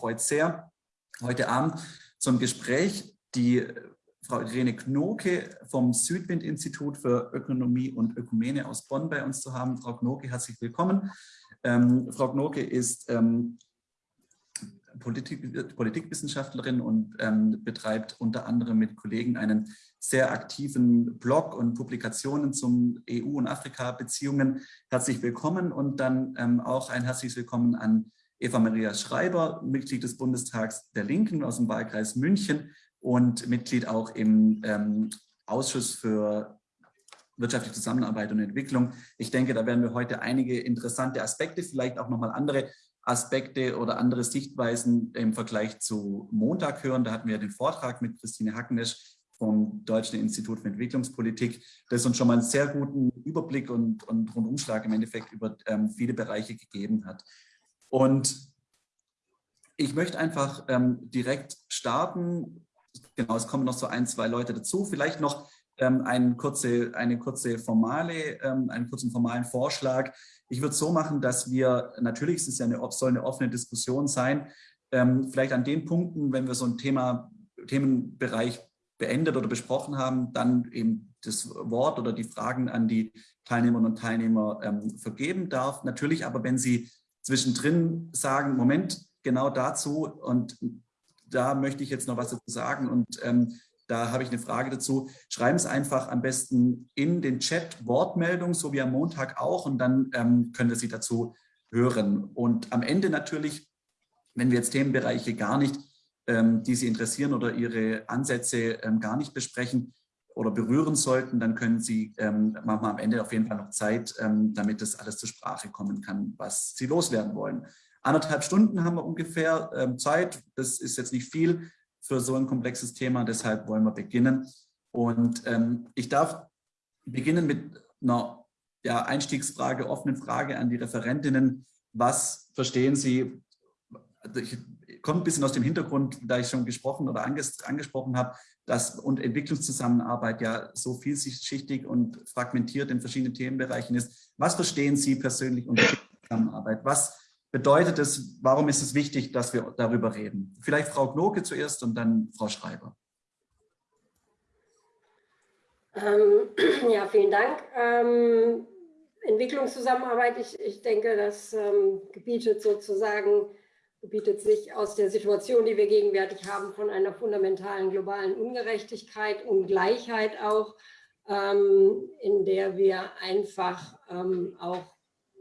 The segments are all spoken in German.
freut sehr, heute Abend zum Gespräch die Frau Irene Knoke vom Südwind-Institut für Ökonomie und Ökumene aus Bonn bei uns zu haben. Frau Knoke, herzlich willkommen. Ähm, Frau Knoke ist ähm, Politik, Politikwissenschaftlerin und ähm, betreibt unter anderem mit Kollegen einen sehr aktiven Blog und Publikationen zum EU- und Afrika-Beziehungen. Herzlich willkommen und dann ähm, auch ein herzliches Willkommen an Eva Maria Schreiber, Mitglied des Bundestags der Linken aus dem Wahlkreis München und Mitglied auch im ähm, Ausschuss für wirtschaftliche Zusammenarbeit und Entwicklung. Ich denke, da werden wir heute einige interessante Aspekte, vielleicht auch nochmal andere Aspekte oder andere Sichtweisen im Vergleich zu Montag hören. Da hatten wir den Vortrag mit Christine Hackenesch vom Deutschen Institut für Entwicklungspolitik, das uns schon mal einen sehr guten Überblick und, und Rundumschlag im Endeffekt über ähm, viele Bereiche gegeben hat. Und ich möchte einfach ähm, direkt starten. Genau, es kommen noch so ein, zwei Leute dazu. Vielleicht noch ähm, eine, kurze, eine kurze formale, ähm, einen kurzen formalen Vorschlag. Ich würde so machen, dass wir, natürlich ist es ja eine, soll eine offene Diskussion sein, ähm, vielleicht an den Punkten, wenn wir so ein Thema, Themenbereich beendet oder besprochen haben, dann eben das Wort oder die Fragen an die Teilnehmerinnen und Teilnehmer ähm, vergeben darf. Natürlich aber, wenn Sie zwischendrin sagen, Moment, genau dazu und da möchte ich jetzt noch was dazu sagen und ähm, da habe ich eine Frage dazu. Schreiben Sie einfach am besten in den Chat Wortmeldung, so wie am Montag auch und dann ähm, können wir Sie dazu hören. Und am Ende natürlich, wenn wir jetzt Themenbereiche gar nicht, ähm, die Sie interessieren oder Ihre Ansätze ähm, gar nicht besprechen, oder berühren sollten, dann können Sie, ähm, machen wir am Ende auf jeden Fall noch Zeit, ähm, damit das alles zur Sprache kommen kann, was Sie loswerden wollen. Anderthalb Stunden haben wir ungefähr ähm, Zeit. Das ist jetzt nicht viel für so ein komplexes Thema, deshalb wollen wir beginnen. Und ähm, ich darf beginnen mit einer ja, Einstiegsfrage, offenen Frage an die Referentinnen. Was verstehen Sie, ich, kommt ein bisschen aus dem Hintergrund, da ich schon gesprochen oder anges angesprochen habe, dass und Entwicklungszusammenarbeit ja so vielschichtig und fragmentiert in verschiedenen Themenbereichen ist. Was verstehen Sie persönlich unter Zusammenarbeit? Was bedeutet es, warum ist es wichtig, dass wir darüber reden? Vielleicht Frau Knoke zuerst und dann Frau Schreiber. Ähm, ja, vielen Dank. Ähm, Entwicklungszusammenarbeit, ich, ich denke, das ähm, gebietet sozusagen bietet sich aus der Situation, die wir gegenwärtig haben, von einer fundamentalen globalen Ungerechtigkeit, Ungleichheit auch, ähm, in der wir einfach ähm, auch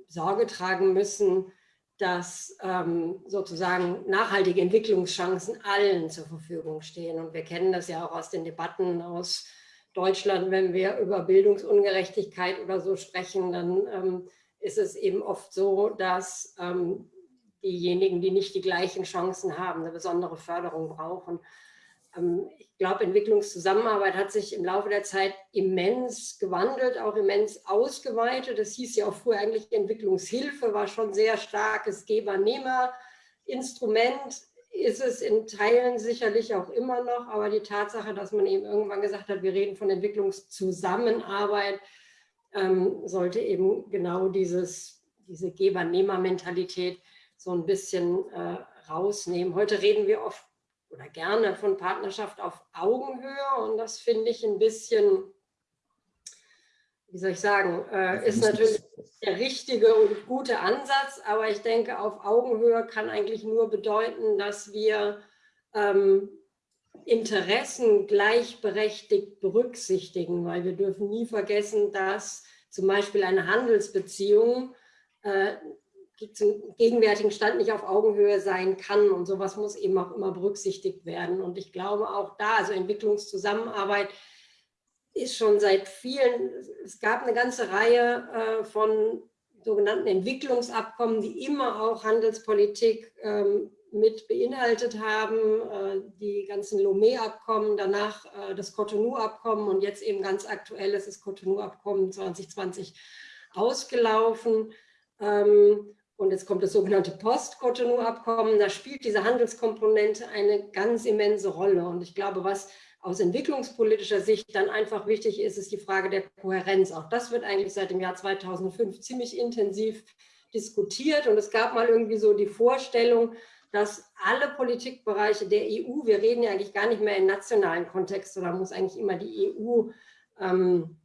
Sorge tragen müssen, dass ähm, sozusagen nachhaltige Entwicklungschancen allen zur Verfügung stehen. Und wir kennen das ja auch aus den Debatten aus Deutschland, wenn wir über Bildungsungerechtigkeit oder so sprechen, dann ähm, ist es eben oft so, dass ähm, diejenigen, die nicht die gleichen Chancen haben, eine besondere Förderung brauchen. Ähm, ich glaube, Entwicklungszusammenarbeit hat sich im Laufe der Zeit immens gewandelt, auch immens ausgeweitet. Das hieß ja auch früher eigentlich Entwicklungshilfe, war schon sehr starkes Geber-Nehmer-Instrument, ist es in Teilen sicherlich auch immer noch, aber die Tatsache, dass man eben irgendwann gesagt hat, wir reden von Entwicklungszusammenarbeit, ähm, sollte eben genau dieses, diese Geber-Nehmer-Mentalität so ein bisschen äh, rausnehmen. Heute reden wir oft oder gerne von Partnerschaft auf Augenhöhe und das finde ich ein bisschen, wie soll ich sagen, äh, ist natürlich der richtige und gute Ansatz, aber ich denke, auf Augenhöhe kann eigentlich nur bedeuten, dass wir ähm, Interessen gleichberechtigt berücksichtigen, weil wir dürfen nie vergessen, dass zum Beispiel eine Handelsbeziehung äh, zum gegenwärtigen Stand nicht auf Augenhöhe sein kann. Und sowas muss eben auch immer berücksichtigt werden. Und ich glaube auch da, also Entwicklungszusammenarbeit ist schon seit vielen, es gab eine ganze Reihe äh, von sogenannten Entwicklungsabkommen, die immer auch Handelspolitik ähm, mit beinhaltet haben, äh, die ganzen Lomé-Abkommen, danach äh, das Cotonou-Abkommen und jetzt eben ganz aktuell ist das Cotonou-Abkommen 2020 ausgelaufen. Ähm, und jetzt kommt das sogenannte Post-Cotonou-Abkommen. Da spielt diese Handelskomponente eine ganz immense Rolle. Und ich glaube, was aus entwicklungspolitischer Sicht dann einfach wichtig ist, ist die Frage der Kohärenz. Auch das wird eigentlich seit dem Jahr 2005 ziemlich intensiv diskutiert und es gab mal irgendwie so die Vorstellung, dass alle Politikbereiche der EU, wir reden ja eigentlich gar nicht mehr im nationalen Kontext, sondern muss eigentlich immer die EU ähm,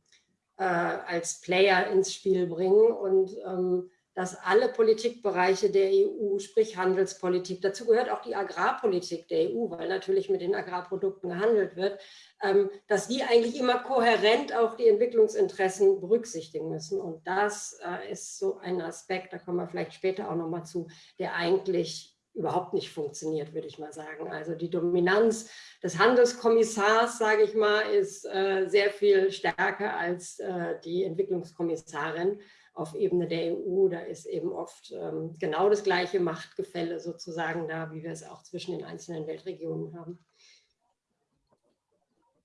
äh, als Player ins Spiel bringen und ähm, dass alle Politikbereiche der EU, sprich Handelspolitik, dazu gehört auch die Agrarpolitik der EU, weil natürlich mit den Agrarprodukten gehandelt wird, ähm, dass die eigentlich immer kohärent auch die Entwicklungsinteressen berücksichtigen müssen. Und das äh, ist so ein Aspekt, da kommen wir vielleicht später auch nochmal zu, der eigentlich überhaupt nicht funktioniert, würde ich mal sagen. Also die Dominanz des Handelskommissars, sage ich mal, ist äh, sehr viel stärker als äh, die Entwicklungskommissarin auf Ebene der EU. Da ist eben oft ähm, genau das gleiche Machtgefälle sozusagen da, wie wir es auch zwischen den einzelnen Weltregionen haben.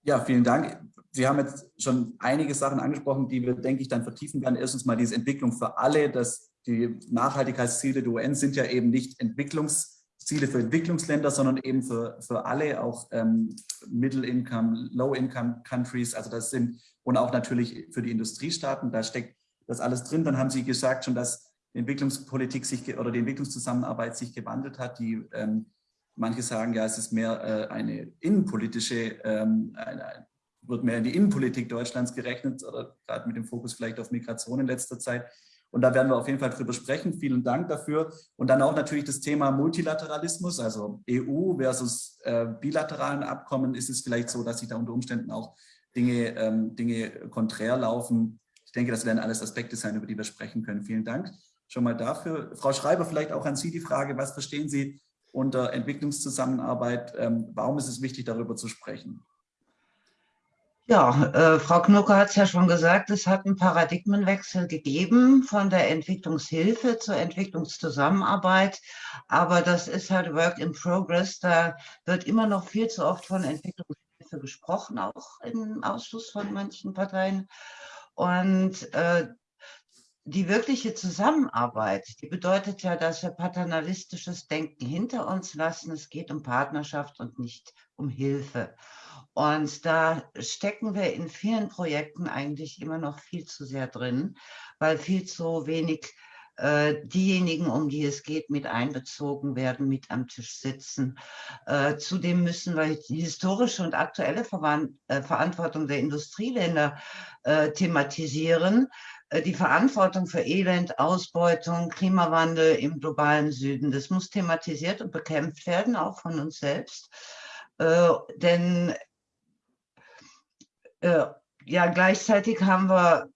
Ja, vielen Dank. Sie haben jetzt schon einige Sachen angesprochen, die wir, denke ich, dann vertiefen werden. Erstens mal diese Entwicklung für alle, dass die Nachhaltigkeitsziele der UN sind ja eben nicht Entwicklungsziele für Entwicklungsländer, sondern eben für, für alle, auch ähm, Middle-Income, Low-Income-Countries, also das sind, und auch natürlich für die Industriestaaten, da steckt das alles drin. Dann haben Sie gesagt schon, dass die Entwicklungspolitik sich oder die Entwicklungszusammenarbeit sich gewandelt hat. Die, ähm, manche sagen ja, es ist mehr äh, eine innenpolitische, ähm, eine, wird mehr in die Innenpolitik Deutschlands gerechnet oder gerade mit dem Fokus vielleicht auf Migration in letzter Zeit. Und da werden wir auf jeden Fall drüber sprechen. Vielen Dank dafür. Und dann auch natürlich das Thema Multilateralismus, also EU versus äh, bilateralen Abkommen. Ist es vielleicht so, dass sich da unter Umständen auch Dinge, ähm, Dinge konträr laufen? Ich denke, das werden alles Aspekte sein, über die wir sprechen können. Vielen Dank schon mal dafür. Frau Schreiber, vielleicht auch an Sie die Frage, was verstehen Sie unter Entwicklungszusammenarbeit? Ähm, warum ist es wichtig, darüber zu sprechen? Ja, äh, Frau Knucke hat es ja schon gesagt, es hat einen Paradigmenwechsel gegeben von der Entwicklungshilfe zur Entwicklungszusammenarbeit. Aber das ist halt Work in Progress. Da wird immer noch viel zu oft von Entwicklungshilfe gesprochen, auch im Ausschuss von manchen Parteien. Und äh, die wirkliche Zusammenarbeit, die bedeutet ja, dass wir paternalistisches Denken hinter uns lassen. Es geht um Partnerschaft und nicht um Hilfe. Und da stecken wir in vielen Projekten eigentlich immer noch viel zu sehr drin, weil viel zu wenig diejenigen, um die es geht, mit einbezogen werden, mit am Tisch sitzen. Äh, zudem müssen wir die historische und aktuelle äh, Verantwortung der Industrieländer äh, thematisieren. Äh, die Verantwortung für Elend, Ausbeutung, Klimawandel im globalen Süden, das muss thematisiert und bekämpft werden, auch von uns selbst. Äh, denn äh, ja, gleichzeitig haben wir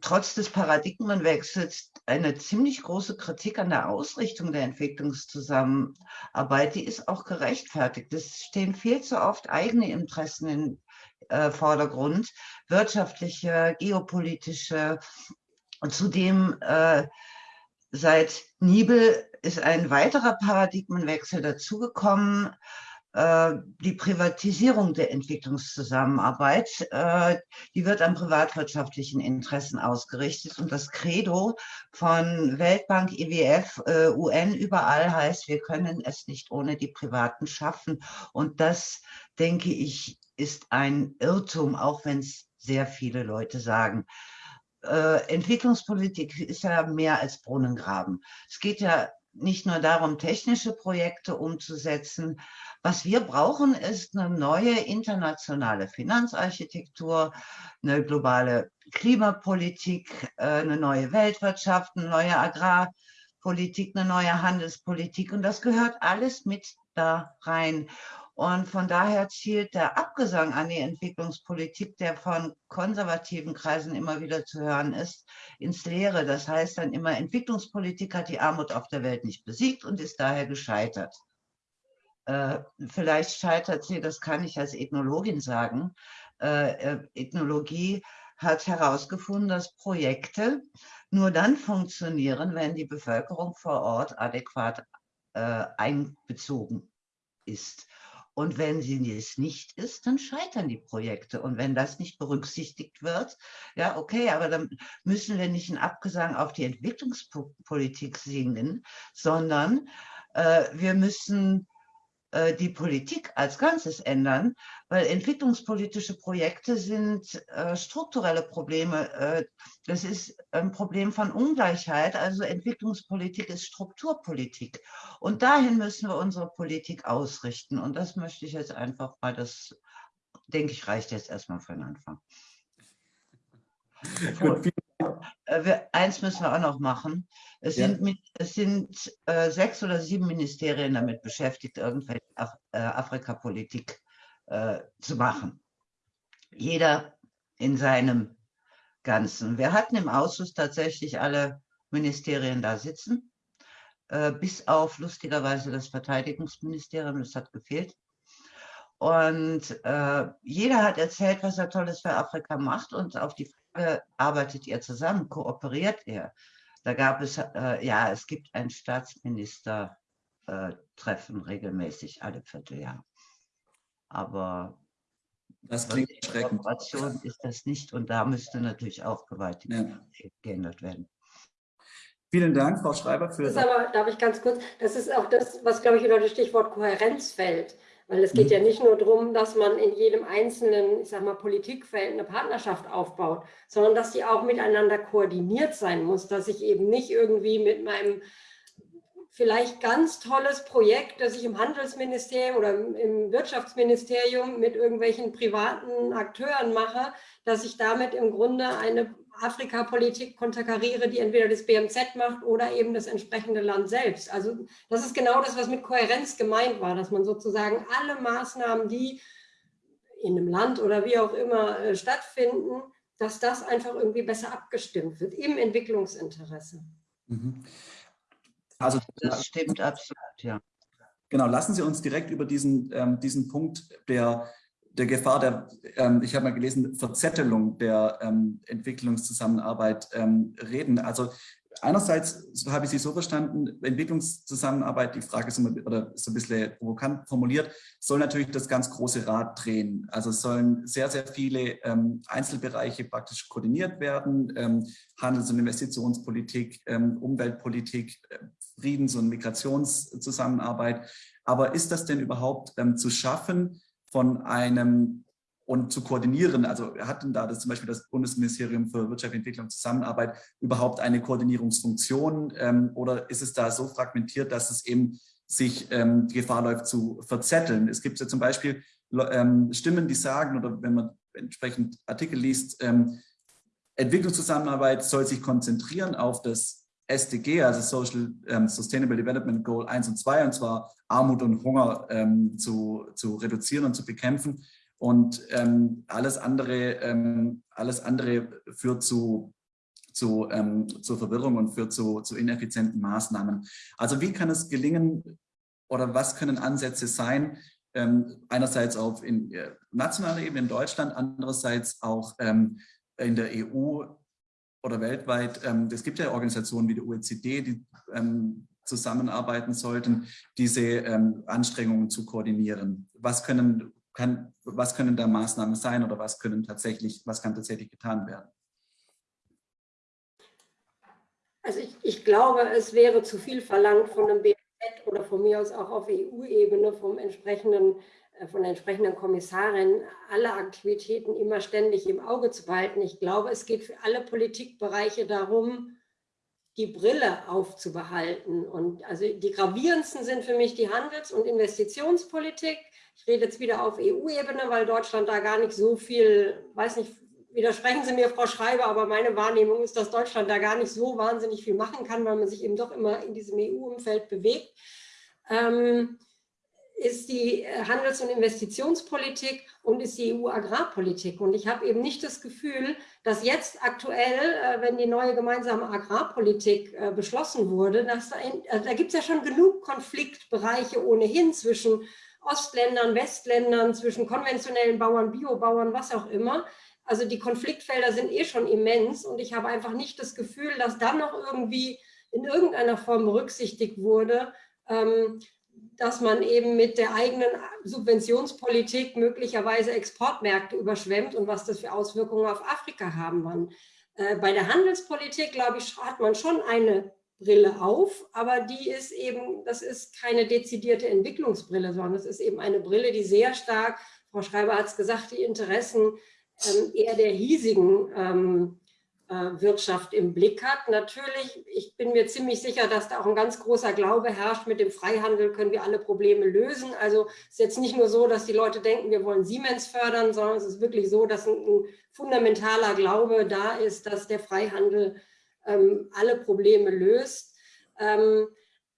trotz des Paradigmenwechsels eine ziemlich große Kritik an der Ausrichtung der Entwicklungszusammenarbeit. Die ist auch gerechtfertigt. Es stehen viel zu oft eigene Interessen im äh, Vordergrund, wirtschaftliche, geopolitische. Und zudem äh, seit Nibel ist ein weiterer Paradigmenwechsel dazugekommen. Äh, die Privatisierung der Entwicklungszusammenarbeit, äh, die wird an privatwirtschaftlichen Interessen ausgerichtet. Und das Credo von Weltbank, IWF, äh, UN überall heißt, wir können es nicht ohne die Privaten schaffen. Und das, denke ich, ist ein Irrtum, auch wenn es sehr viele Leute sagen. Entwicklungspolitik ist ja mehr als Brunnengraben. Es geht ja nicht nur darum, technische Projekte umzusetzen. Was wir brauchen, ist eine neue internationale Finanzarchitektur, eine globale Klimapolitik, äh, eine neue Weltwirtschaft, eine neue Agrarpolitik, eine neue Handelspolitik. Und das gehört alles mit da rein. Und von daher zielt der Abgesang an die Entwicklungspolitik, der von konservativen Kreisen immer wieder zu hören ist, ins Leere. Das heißt dann immer, Entwicklungspolitik hat die Armut auf der Welt nicht besiegt und ist daher gescheitert. Äh, vielleicht scheitert sie, das kann ich als Ethnologin sagen. Äh, äh Ethnologie hat herausgefunden, dass Projekte nur dann funktionieren, wenn die Bevölkerung vor Ort adäquat äh, einbezogen ist. Und wenn sie es nicht ist, dann scheitern die Projekte. Und wenn das nicht berücksichtigt wird, ja, okay, aber dann müssen wir nicht einen Abgesang auf die Entwicklungspolitik singen, sondern äh, wir müssen äh, die Politik als Ganzes ändern, weil entwicklungspolitische Projekte sind äh, strukturelle Probleme. Äh, das ist ein Problem von Ungleichheit. Also Entwicklungspolitik ist Strukturpolitik. Und dahin müssen wir unsere Politik ausrichten. Und das möchte ich jetzt einfach mal, das denke ich, reicht jetzt erstmal für den Anfang. Gut, wir, eins müssen wir auch noch machen. Es ja. sind, es sind äh, sechs oder sieben Ministerien damit beschäftigt, irgendwelche Af äh, Afrikapolitik äh, zu machen. Jeder in seinem Ganzen. Wir hatten im Ausschuss tatsächlich alle Ministerien da sitzen, äh, bis auf lustigerweise das Verteidigungsministerium, das hat gefehlt. Und äh, jeder hat erzählt, was er Tolles für Afrika macht und auf die Frage, arbeitet ihr zusammen, kooperiert ihr? Da gab es, äh, ja, es gibt ein Staatsminister-Treffen regelmäßig alle Vierteljahr. Aber das klingt erschreckend. Kooperation ist das nicht und da müsste natürlich auch gewaltig ja. geändert werden. Vielen Dank, Frau Schreiber. Für das ist aber, darf ich ganz kurz, das ist auch das, was, glaube ich, unter das Stichwort Kohärenz fällt. Weil es geht mhm. ja nicht nur darum, dass man in jedem einzelnen, ich sag mal, Politikfeld eine Partnerschaft aufbaut, sondern dass die auch miteinander koordiniert sein muss, dass ich eben nicht irgendwie mit meinem vielleicht ganz tolles Projekt, das ich im Handelsministerium oder im Wirtschaftsministerium mit irgendwelchen privaten Akteuren mache, dass ich damit im Grunde eine Afrika-Politik konterkariere, die entweder das BMZ macht oder eben das entsprechende Land selbst. Also das ist genau das, was mit Kohärenz gemeint war, dass man sozusagen alle Maßnahmen, die in einem Land oder wie auch immer äh, stattfinden, dass das einfach irgendwie besser abgestimmt wird im Entwicklungsinteresse. Mhm. Also das stimmt absolut, ja. Genau, lassen Sie uns direkt über diesen, ähm, diesen Punkt der der Gefahr der, ähm, ich habe mal gelesen, Verzettelung der ähm, Entwicklungszusammenarbeit ähm, reden. Also einerseits so habe ich Sie so verstanden, Entwicklungszusammenarbeit, die Frage ist oder ist ein bisschen provokant formuliert, soll natürlich das ganz große Rad drehen. Also sollen sehr, sehr viele ähm, Einzelbereiche praktisch koordiniert werden, ähm, Handels- und Investitionspolitik, ähm, Umweltpolitik, äh, Friedens- und Migrationszusammenarbeit. Aber ist das denn überhaupt ähm, zu schaffen, von einem und zu koordinieren. Also wir hatten da das zum Beispiel das Bundesministerium für Wirtschaft, Entwicklung und Zusammenarbeit überhaupt eine Koordinierungsfunktion ähm, oder ist es da so fragmentiert, dass es eben sich ähm, Gefahr läuft zu verzetteln? Es gibt ja zum Beispiel ähm, Stimmen, die sagen oder wenn man entsprechend Artikel liest, ähm, Entwicklungszusammenarbeit soll sich konzentrieren auf das SDG, also Social ähm, Sustainable Development Goal 1 und 2, und zwar Armut und Hunger ähm, zu, zu reduzieren und zu bekämpfen. Und ähm, alles, andere, ähm, alles andere führt zu, zu, ähm, zur Verwirrung und führt zu, zu ineffizienten Maßnahmen. Also wie kann es gelingen oder was können Ansätze sein, ähm, einerseits auf in, äh, nationaler Ebene in Deutschland, andererseits auch in der EU oder weltweit, ähm, es gibt ja Organisationen wie die OECD, die ähm, zusammenarbeiten sollten, diese ähm, Anstrengungen zu koordinieren. Was können, kann, was können da Maßnahmen sein oder was können tatsächlich, was kann tatsächlich getan werden? Also ich, ich glaube, es wäre zu viel verlangt von einem BMZ oder von mir aus auch auf EU-Ebene vom entsprechenden von der entsprechenden Kommissarin alle Aktivitäten immer ständig im Auge zu behalten. Ich glaube, es geht für alle Politikbereiche darum, die Brille aufzubehalten. Und also die gravierendsten sind für mich die Handels- und Investitionspolitik. Ich rede jetzt wieder auf EU-Ebene, weil Deutschland da gar nicht so viel, weiß nicht, widersprechen Sie mir, Frau Schreiber, aber meine Wahrnehmung ist, dass Deutschland da gar nicht so wahnsinnig viel machen kann, weil man sich eben doch immer in diesem EU-Umfeld bewegt. Ähm, ist die äh, Handels- und Investitionspolitik und ist die EU-Agrarpolitik. Und ich habe eben nicht das Gefühl, dass jetzt aktuell, äh, wenn die neue gemeinsame Agrarpolitik äh, beschlossen wurde, dass da, da gibt es ja schon genug Konfliktbereiche ohnehin zwischen Ostländern, Westländern, zwischen konventionellen Bauern, Biobauern, was auch immer. Also die Konfliktfelder sind eh schon immens und ich habe einfach nicht das Gefühl, dass dann noch irgendwie in irgendeiner Form berücksichtigt wurde, ähm, dass man eben mit der eigenen Subventionspolitik möglicherweise Exportmärkte überschwemmt und was das für Auswirkungen auf Afrika haben kann. Äh, bei der Handelspolitik, glaube ich, hat man schon eine Brille auf, aber die ist eben, das ist keine dezidierte Entwicklungsbrille, sondern es ist eben eine Brille, die sehr stark, Frau Schreiber hat es gesagt, die Interessen ähm, eher der hiesigen ähm, äh, Wirtschaft im Blick hat. Natürlich, ich bin mir ziemlich sicher, dass da auch ein ganz großer Glaube herrscht, mit dem Freihandel können wir alle Probleme lösen. Also es ist jetzt nicht nur so, dass die Leute denken, wir wollen Siemens fördern, sondern es ist wirklich so, dass ein, ein fundamentaler Glaube da ist, dass der Freihandel ähm, alle Probleme löst. Ähm,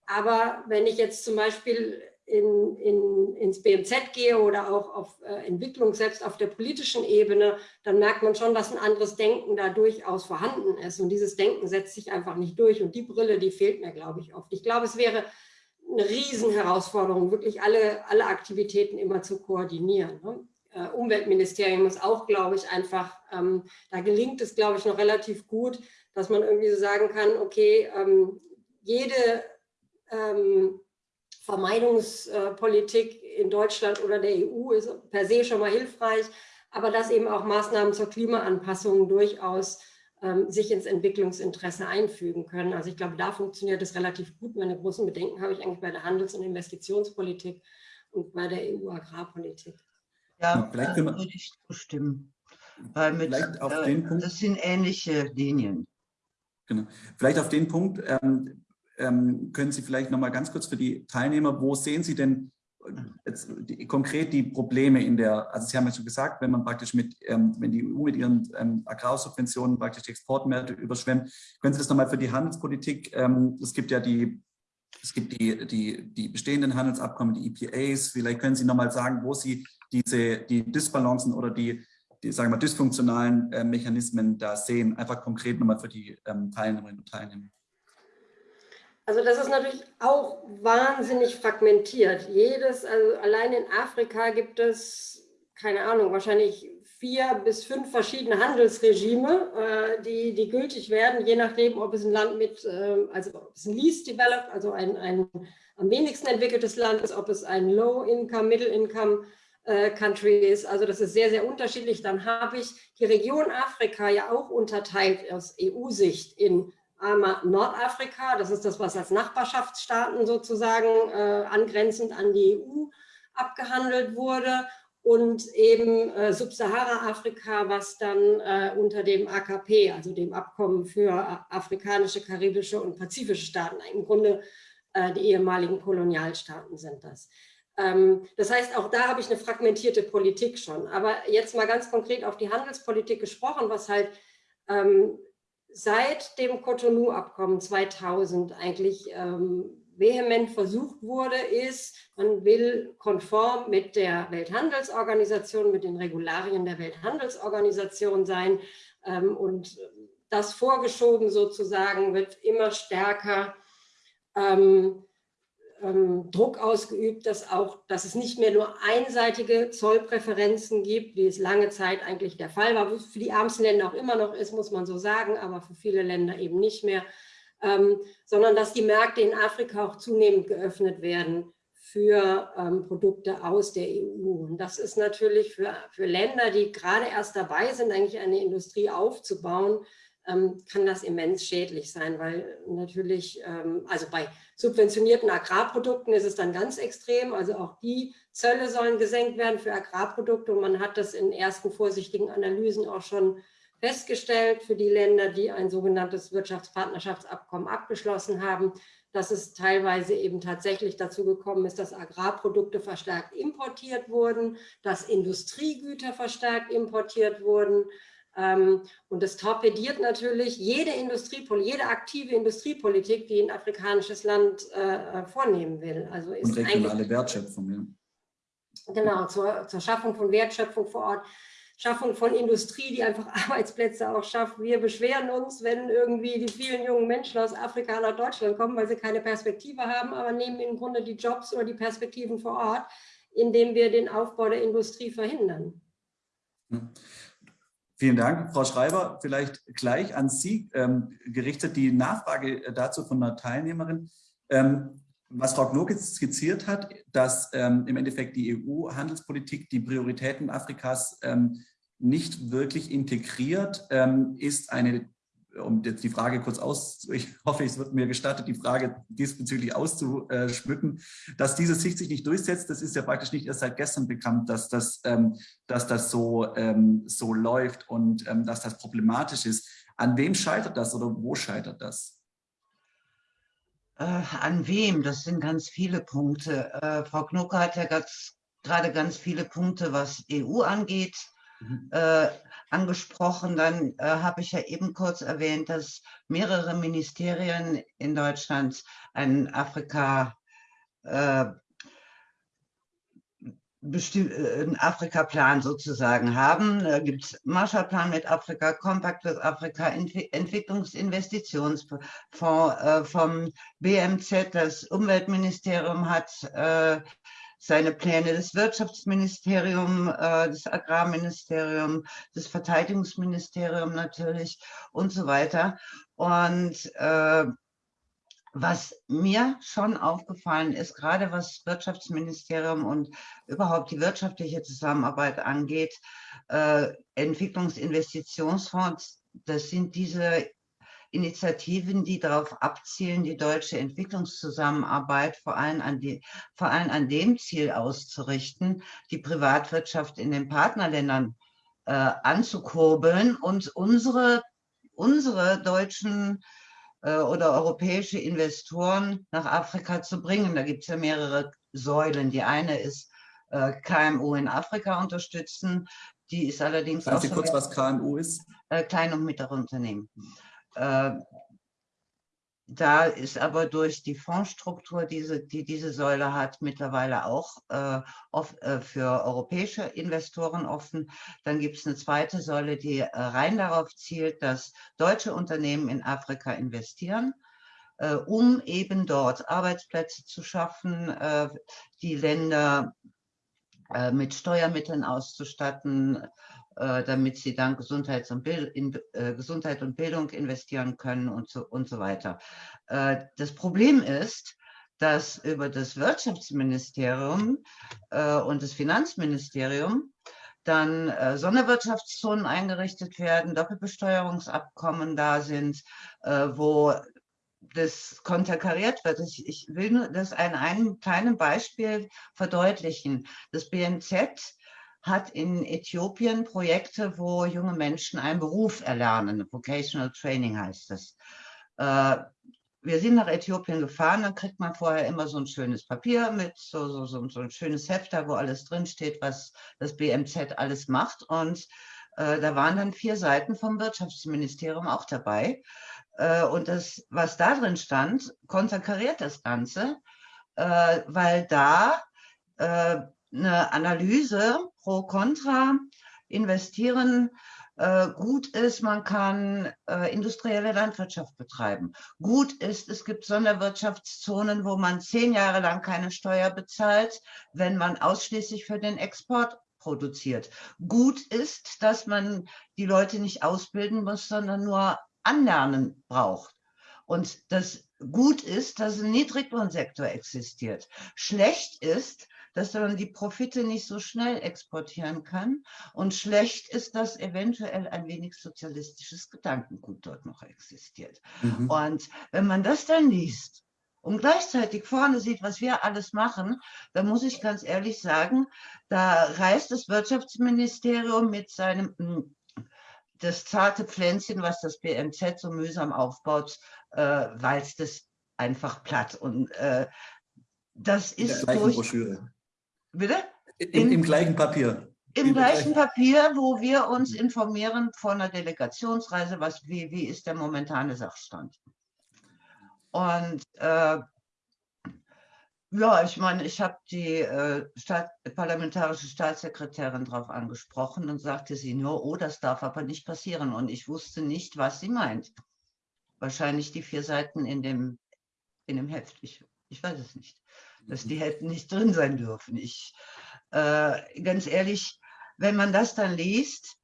aber wenn ich jetzt zum Beispiel in, in, ins BMZ gehe oder auch auf äh, Entwicklung selbst auf der politischen Ebene, dann merkt man schon, dass ein anderes Denken da durchaus vorhanden ist. Und dieses Denken setzt sich einfach nicht durch. Und die Brille, die fehlt mir, glaube ich, oft. Ich glaube, es wäre eine Riesenherausforderung, wirklich alle, alle Aktivitäten immer zu koordinieren. Ne? Äh, Umweltministerium ist auch, glaube ich, einfach, ähm, da gelingt es, glaube ich, noch relativ gut, dass man irgendwie so sagen kann, okay, ähm, jede ähm, Vermeidungspolitik in Deutschland oder der EU ist per se schon mal hilfreich, aber dass eben auch Maßnahmen zur Klimaanpassung durchaus ähm, sich ins Entwicklungsinteresse einfügen können. Also ich glaube, da funktioniert es relativ gut. Meine großen Bedenken habe ich eigentlich bei der Handels- und Investitionspolitik und bei der EU-Agrarpolitik. Ja, vielleicht können wir, würde ich zustimmen. Weil mit, auf äh, den Punkt, das sind ähnliche Linien. Genau. Vielleicht auf den Punkt, ähm, ähm, können Sie vielleicht noch mal ganz kurz für die Teilnehmer, wo sehen Sie denn jetzt die, konkret die Probleme in der, also Sie haben ja schon gesagt, wenn man praktisch mit, ähm, wenn die EU mit ihren ähm, Agrarsubventionen praktisch die Exportmärkte überschwemmt, können Sie das nochmal für die Handelspolitik, ähm, es gibt ja die, es gibt die, die, die bestehenden Handelsabkommen, die EPAs, vielleicht können Sie nochmal sagen, wo Sie diese, die Disbalancen oder die, die sagen wir, dysfunktionalen äh, Mechanismen da sehen, einfach konkret nochmal für die ähm, Teilnehmerinnen und Teilnehmer. Also das ist natürlich auch wahnsinnig fragmentiert. Jedes, also allein in Afrika gibt es, keine Ahnung, wahrscheinlich vier bis fünf verschiedene Handelsregime, äh, die, die gültig werden, je nachdem, ob es ein Land mit, äh, also ob es ein Least Developed, also ein, ein am wenigsten entwickeltes Land ist, ob es ein Low-Income, Middle-Income äh, Country ist. Also das ist sehr, sehr unterschiedlich. Dann habe ich die Region Afrika ja auch unterteilt aus EU-Sicht in einmal Nordafrika, das ist das, was als Nachbarschaftsstaaten sozusagen äh, angrenzend an die EU abgehandelt wurde und eben äh, Subsahara-Afrika, was dann äh, unter dem AKP, also dem Abkommen für afrikanische, karibische und pazifische Staaten, im Grunde äh, die ehemaligen Kolonialstaaten sind das. Ähm, das heißt, auch da habe ich eine fragmentierte Politik schon. Aber jetzt mal ganz konkret auf die Handelspolitik gesprochen, was halt ähm, seit dem Cotonou-Abkommen 2000 eigentlich ähm, vehement versucht wurde, ist, man will konform mit der Welthandelsorganisation, mit den Regularien der Welthandelsorganisation sein. Ähm, und das vorgeschoben sozusagen wird immer stärker ähm, ähm, Druck ausgeübt, dass, auch, dass es nicht mehr nur einseitige Zollpräferenzen gibt, wie es lange Zeit eigentlich der Fall war, für die ärmsten Länder auch immer noch ist, muss man so sagen, aber für viele Länder eben nicht mehr, ähm, sondern dass die Märkte in Afrika auch zunehmend geöffnet werden für ähm, Produkte aus der EU. Und das ist natürlich für, für Länder, die gerade erst dabei sind, eigentlich eine Industrie aufzubauen, kann das immens schädlich sein, weil natürlich, ähm, also bei subventionierten Agrarprodukten ist es dann ganz extrem, also auch die Zölle sollen gesenkt werden für Agrarprodukte. Und man hat das in ersten vorsichtigen Analysen auch schon festgestellt für die Länder, die ein sogenanntes Wirtschaftspartnerschaftsabkommen abgeschlossen haben, dass es teilweise eben tatsächlich dazu gekommen ist, dass Agrarprodukte verstärkt importiert wurden, dass Industriegüter verstärkt importiert wurden, ähm, und das torpediert natürlich jede Industriepolitik, jede aktive Industriepolitik, die ein afrikanisches Land äh, vornehmen will. Also ist und regionale Wertschöpfung. Ja. Genau, zur, zur Schaffung von Wertschöpfung vor Ort. Schaffung von Industrie, die einfach Arbeitsplätze auch schafft. Wir beschweren uns, wenn irgendwie die vielen jungen Menschen aus Afrika nach Deutschland kommen, weil sie keine Perspektive haben, aber nehmen im Grunde die Jobs oder die Perspektiven vor Ort, indem wir den Aufbau der Industrie verhindern. Vielen Dank, Frau Schreiber. Vielleicht gleich an Sie ähm, gerichtet die Nachfrage äh, dazu von einer Teilnehmerin. Ähm, was Frau Gnokitz skizziert hat, dass ähm, im Endeffekt die EU-Handelspolitik die Prioritäten Afrikas ähm, nicht wirklich integriert, ähm, ist eine um jetzt die Frage kurz aus, ich hoffe, es wird mir gestattet, die Frage diesbezüglich auszuschmücken, dass diese Sicht sich nicht durchsetzt, das ist ja praktisch nicht erst seit gestern bekannt, dass das, ähm, dass das so, ähm, so läuft und ähm, dass das problematisch ist. An wem scheitert das oder wo scheitert das? Äh, an wem? Das sind ganz viele Punkte. Äh, Frau Knucke hat ja ganz, gerade ganz viele Punkte, was EU angeht. Mhm. Äh, angesprochen. Dann äh, habe ich ja eben kurz erwähnt, dass mehrere Ministerien in Deutschland einen Afrika äh, äh einen Afrika-Plan sozusagen haben. Da gibt es Marshallplan mit Afrika, Compact with Afrika, Ent Entwicklungsinvestitionsfonds äh, vom BMZ, das Umweltministerium hat äh, seine Pläne des Wirtschaftsministeriums, äh, des Agrarministeriums, des Verteidigungsministeriums natürlich und so weiter. Und äh, was mir schon aufgefallen ist, gerade was Wirtschaftsministerium und überhaupt die wirtschaftliche Zusammenarbeit angeht, äh, Entwicklungsinvestitionsfonds, das sind diese Initiativen, die darauf abzielen, die deutsche Entwicklungszusammenarbeit vor allem an, die, vor allem an dem Ziel auszurichten, die Privatwirtschaft in den Partnerländern äh, anzukurbeln und unsere, unsere deutschen äh, oder europäische Investoren nach Afrika zu bringen. Da gibt es ja mehrere Säulen. Die eine ist äh, KMU in Afrika unterstützen. Die ist allerdings Sagen Sie kurz, was KMU ist? Äh, Klein- und mittlere Unternehmen. Äh, da ist aber durch die Fondsstruktur, diese, die diese Säule hat, mittlerweile auch äh, off, äh, für europäische Investoren offen. Dann gibt es eine zweite Säule, die äh, rein darauf zielt, dass deutsche Unternehmen in Afrika investieren, äh, um eben dort Arbeitsplätze zu schaffen, äh, die Länder mit Steuermitteln auszustatten, damit sie dann Gesundheits und in äh, Gesundheit und Bildung investieren können und so, und so weiter. Äh, das Problem ist, dass über das Wirtschaftsministerium äh, und das Finanzministerium dann äh, Sonderwirtschaftszonen eingerichtet werden, Doppelbesteuerungsabkommen da sind, äh, wo das konterkariert wird. Ich, ich will nur das an einem kleinen Beispiel verdeutlichen. Das BMZ hat in Äthiopien Projekte, wo junge Menschen einen Beruf erlernen. Vocational Training heißt das. Äh, wir sind nach Äthiopien gefahren, dann kriegt man vorher immer so ein schönes Papier mit, so, so, so, so ein schönes Hefter, wo alles drinsteht, was das BMZ alles macht. Und äh, da waren dann vier Seiten vom Wirtschaftsministerium auch dabei. Äh, und das, was da drin stand, konterkariert das Ganze, äh, weil da äh, eine Analyse pro contra investieren äh, gut ist, man kann äh, industrielle Landwirtschaft betreiben. Gut ist, es gibt Sonderwirtschaftszonen, wo man zehn Jahre lang keine Steuer bezahlt, wenn man ausschließlich für den Export produziert. Gut ist, dass man die Leute nicht ausbilden muss, sondern nur anlernen braucht. Und das gut ist, dass ein Niedriglohnsektor existiert. Schlecht ist, dass man die Profite nicht so schnell exportieren kann. Und schlecht ist, dass eventuell ein wenig sozialistisches Gedankengut dort noch existiert. Mhm. Und wenn man das dann liest, und gleichzeitig vorne sieht, was wir alles machen, dann muss ich ganz ehrlich sagen, da reißt das Wirtschaftsministerium mit seinem hm, das zarte Pflänzchen, was das BMZ so mühsam aufbaut, äh, walzt es einfach platt. Und äh, das ist durch, Broschüre. Bitte? In, Im gleichen Papier. Im gleichen Papier, wo wir uns informieren von einer Delegationsreise, was, wie, wie ist der momentane Sachstand. Und äh, ja, ich meine, ich habe die äh, Staat, parlamentarische Staatssekretärin darauf angesprochen und sagte sie nur, oh, das darf aber nicht passieren. Und ich wusste nicht, was sie meint. Wahrscheinlich die vier Seiten in dem, in dem Heft. Ich, ich weiß es nicht dass die hätten nicht drin sein dürfen. Ich, äh, ganz ehrlich, wenn man das dann liest,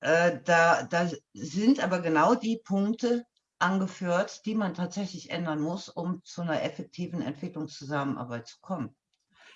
äh, da, da sind aber genau die Punkte angeführt, die man tatsächlich ändern muss, um zu einer effektiven Entwicklungszusammenarbeit zu kommen.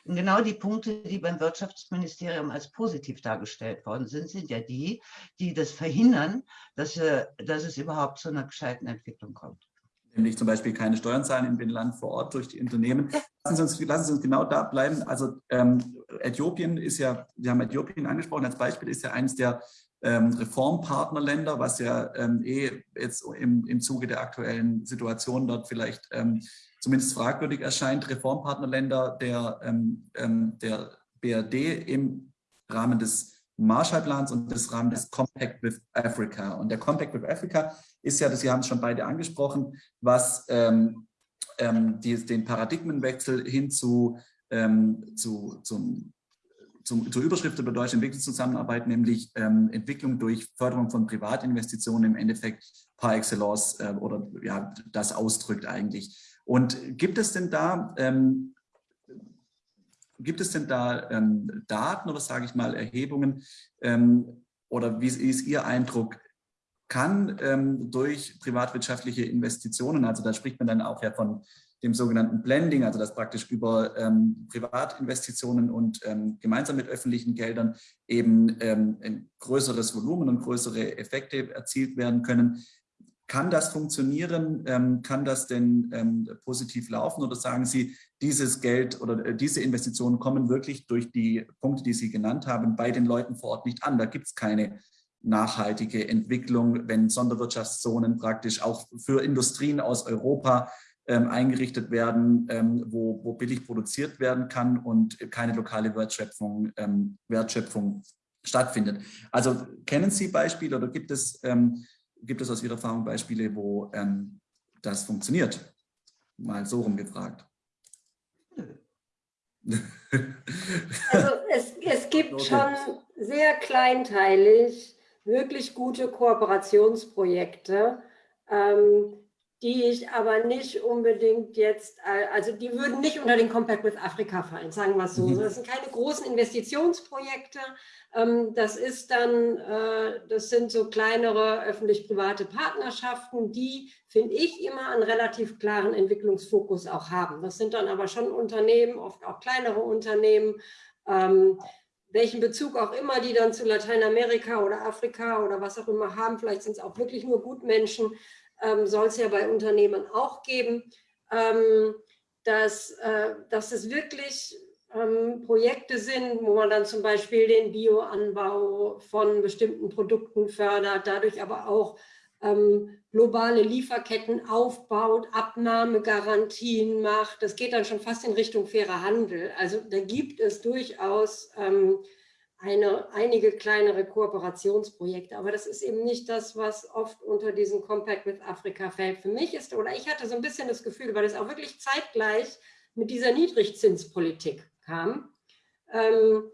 Genau die Punkte, die beim Wirtschaftsministerium als positiv dargestellt worden sind, sind ja die, die das verhindern, dass, äh, dass es überhaupt zu einer gescheiten Entwicklung kommt. Nämlich zum Beispiel keine Steuern zahlen im Binnenland vor Ort durch die Unternehmen. Lassen Sie uns, lassen Sie uns genau da bleiben. Also ähm, Äthiopien ist ja, Sie haben Äthiopien angesprochen als Beispiel, ist ja eines der ähm, Reformpartnerländer, was ja ähm, eh jetzt im, im Zuge der aktuellen Situation dort vielleicht ähm, zumindest fragwürdig erscheint, Reformpartnerländer der, ähm, ähm, der BRD im Rahmen des Marshallplans und des Rahmen des Compact with Africa. Und der Compact with Africa ist ja, das, Sie haben es schon beide angesprochen, was ähm, ähm, die, den Paradigmenwechsel hin zu, ähm, zu, zum zum, zur Überschrift über deutsche Entwicklungszusammenarbeit, nämlich ähm, Entwicklung durch Förderung von Privatinvestitionen im Endeffekt par excellence äh, oder ja, das ausdrückt eigentlich. Und gibt es denn da, ähm, gibt es denn da ähm, Daten oder sage ich mal Erhebungen ähm, oder wie ist Ihr Eindruck, kann ähm, durch privatwirtschaftliche Investitionen, also da spricht man dann auch ja von dem sogenannten Blending, also dass praktisch über ähm, Privatinvestitionen und ähm, gemeinsam mit öffentlichen Geldern eben ähm, ein größeres Volumen und größere Effekte erzielt werden können. Kann das funktionieren? Ähm, kann das denn ähm, positiv laufen? Oder sagen Sie, dieses Geld oder äh, diese Investitionen kommen wirklich durch die Punkte, die Sie genannt haben, bei den Leuten vor Ort nicht an? Da gibt es keine nachhaltige Entwicklung, wenn Sonderwirtschaftszonen praktisch auch für Industrien aus Europa ähm, eingerichtet werden, ähm, wo, wo billig produziert werden kann und keine lokale Wertschöpfung, ähm, Wertschöpfung stattfindet. Also kennen Sie Beispiele oder gibt es, ähm, gibt es aus Ihrer Erfahrung Beispiele, wo ähm, das funktioniert? Mal so rumgefragt. Also es, es gibt okay. schon sehr kleinteilig wirklich gute Kooperationsprojekte, ähm, die ich aber nicht unbedingt jetzt, äh, also die würden nicht unter den Compact with Africa fallen, sagen wir es so. Mhm. Das sind keine großen Investitionsprojekte. Ähm, das ist dann, äh, das sind so kleinere öffentlich-private Partnerschaften, die, finde ich, immer einen relativ klaren Entwicklungsfokus auch haben. Das sind dann aber schon Unternehmen, oft auch kleinere Unternehmen, ähm, welchen Bezug auch immer die dann zu Lateinamerika oder Afrika oder was auch immer haben. Vielleicht sind es auch wirklich nur Gutmenschen ähm, soll es ja bei Unternehmen auch geben, ähm, dass, äh, dass es wirklich ähm, Projekte sind, wo man dann zum Beispiel den Bioanbau von bestimmten Produkten fördert, dadurch aber auch ähm, globale Lieferketten aufbaut, Abnahmegarantien macht. Das geht dann schon fast in Richtung fairer Handel. Also da gibt es durchaus ähm, eine, einige kleinere Kooperationsprojekte. Aber das ist eben nicht das, was oft unter diesen Compact with Africa fällt. Für mich ist, oder ich hatte so ein bisschen das Gefühl, weil es auch wirklich zeitgleich mit dieser Niedrigzinspolitik kam, ähm,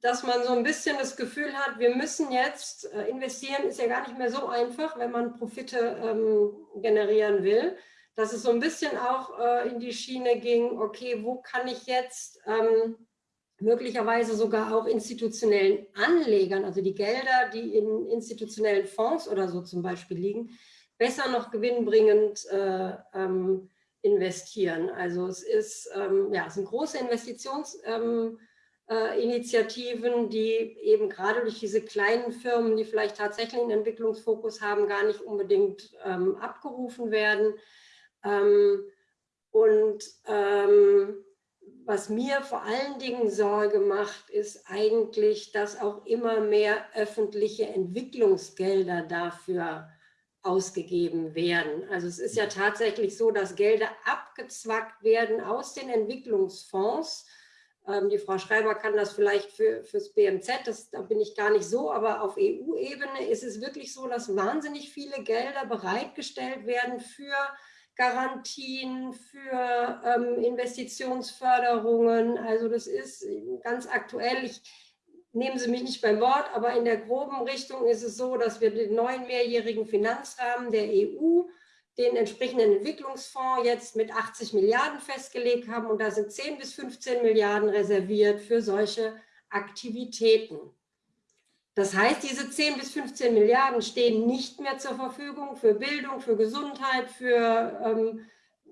dass man so ein bisschen das Gefühl hat, wir müssen jetzt äh, investieren, ist ja gar nicht mehr so einfach, wenn man Profite ähm, generieren will, dass es so ein bisschen auch äh, in die Schiene ging, okay, wo kann ich jetzt ähm, möglicherweise sogar auch institutionellen Anlegern, also die Gelder, die in institutionellen Fonds oder so zum Beispiel liegen, besser noch gewinnbringend äh, ähm, investieren. Also es, ist, ähm, ja, es sind große Investitionsinitiativen, ähm, äh, die eben gerade durch diese kleinen Firmen, die vielleicht tatsächlich einen Entwicklungsfokus haben, gar nicht unbedingt ähm, abgerufen werden. Ähm, und ähm, was mir vor allen Dingen Sorge macht, ist eigentlich, dass auch immer mehr öffentliche Entwicklungsgelder dafür ausgegeben werden. Also es ist ja tatsächlich so, dass Gelder abgezwackt werden aus den Entwicklungsfonds. Ähm, die Frau Schreiber kann das vielleicht für, fürs BMZ, das, da bin ich gar nicht so, aber auf EU-Ebene ist es wirklich so, dass wahnsinnig viele Gelder bereitgestellt werden für Garantien für ähm, Investitionsförderungen. Also das ist ganz aktuell. Ich nehmen Sie mich nicht beim Wort, aber in der groben Richtung ist es so, dass wir den neuen mehrjährigen Finanzrahmen der EU, den entsprechenden Entwicklungsfonds jetzt mit 80 Milliarden festgelegt haben und da sind 10 bis 15 Milliarden reserviert für solche Aktivitäten. Das heißt, diese 10 bis 15 Milliarden stehen nicht mehr zur Verfügung für Bildung, für Gesundheit, für ähm,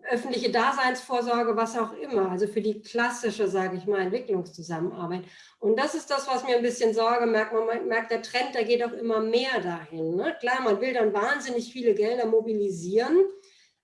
öffentliche Daseinsvorsorge, was auch immer, also für die klassische, sage ich mal, Entwicklungszusammenarbeit. Und das ist das, was mir ein bisschen Sorge merkt. Man merkt, der Trend, der geht auch immer mehr dahin. Ne? Klar, man will dann wahnsinnig viele Gelder mobilisieren,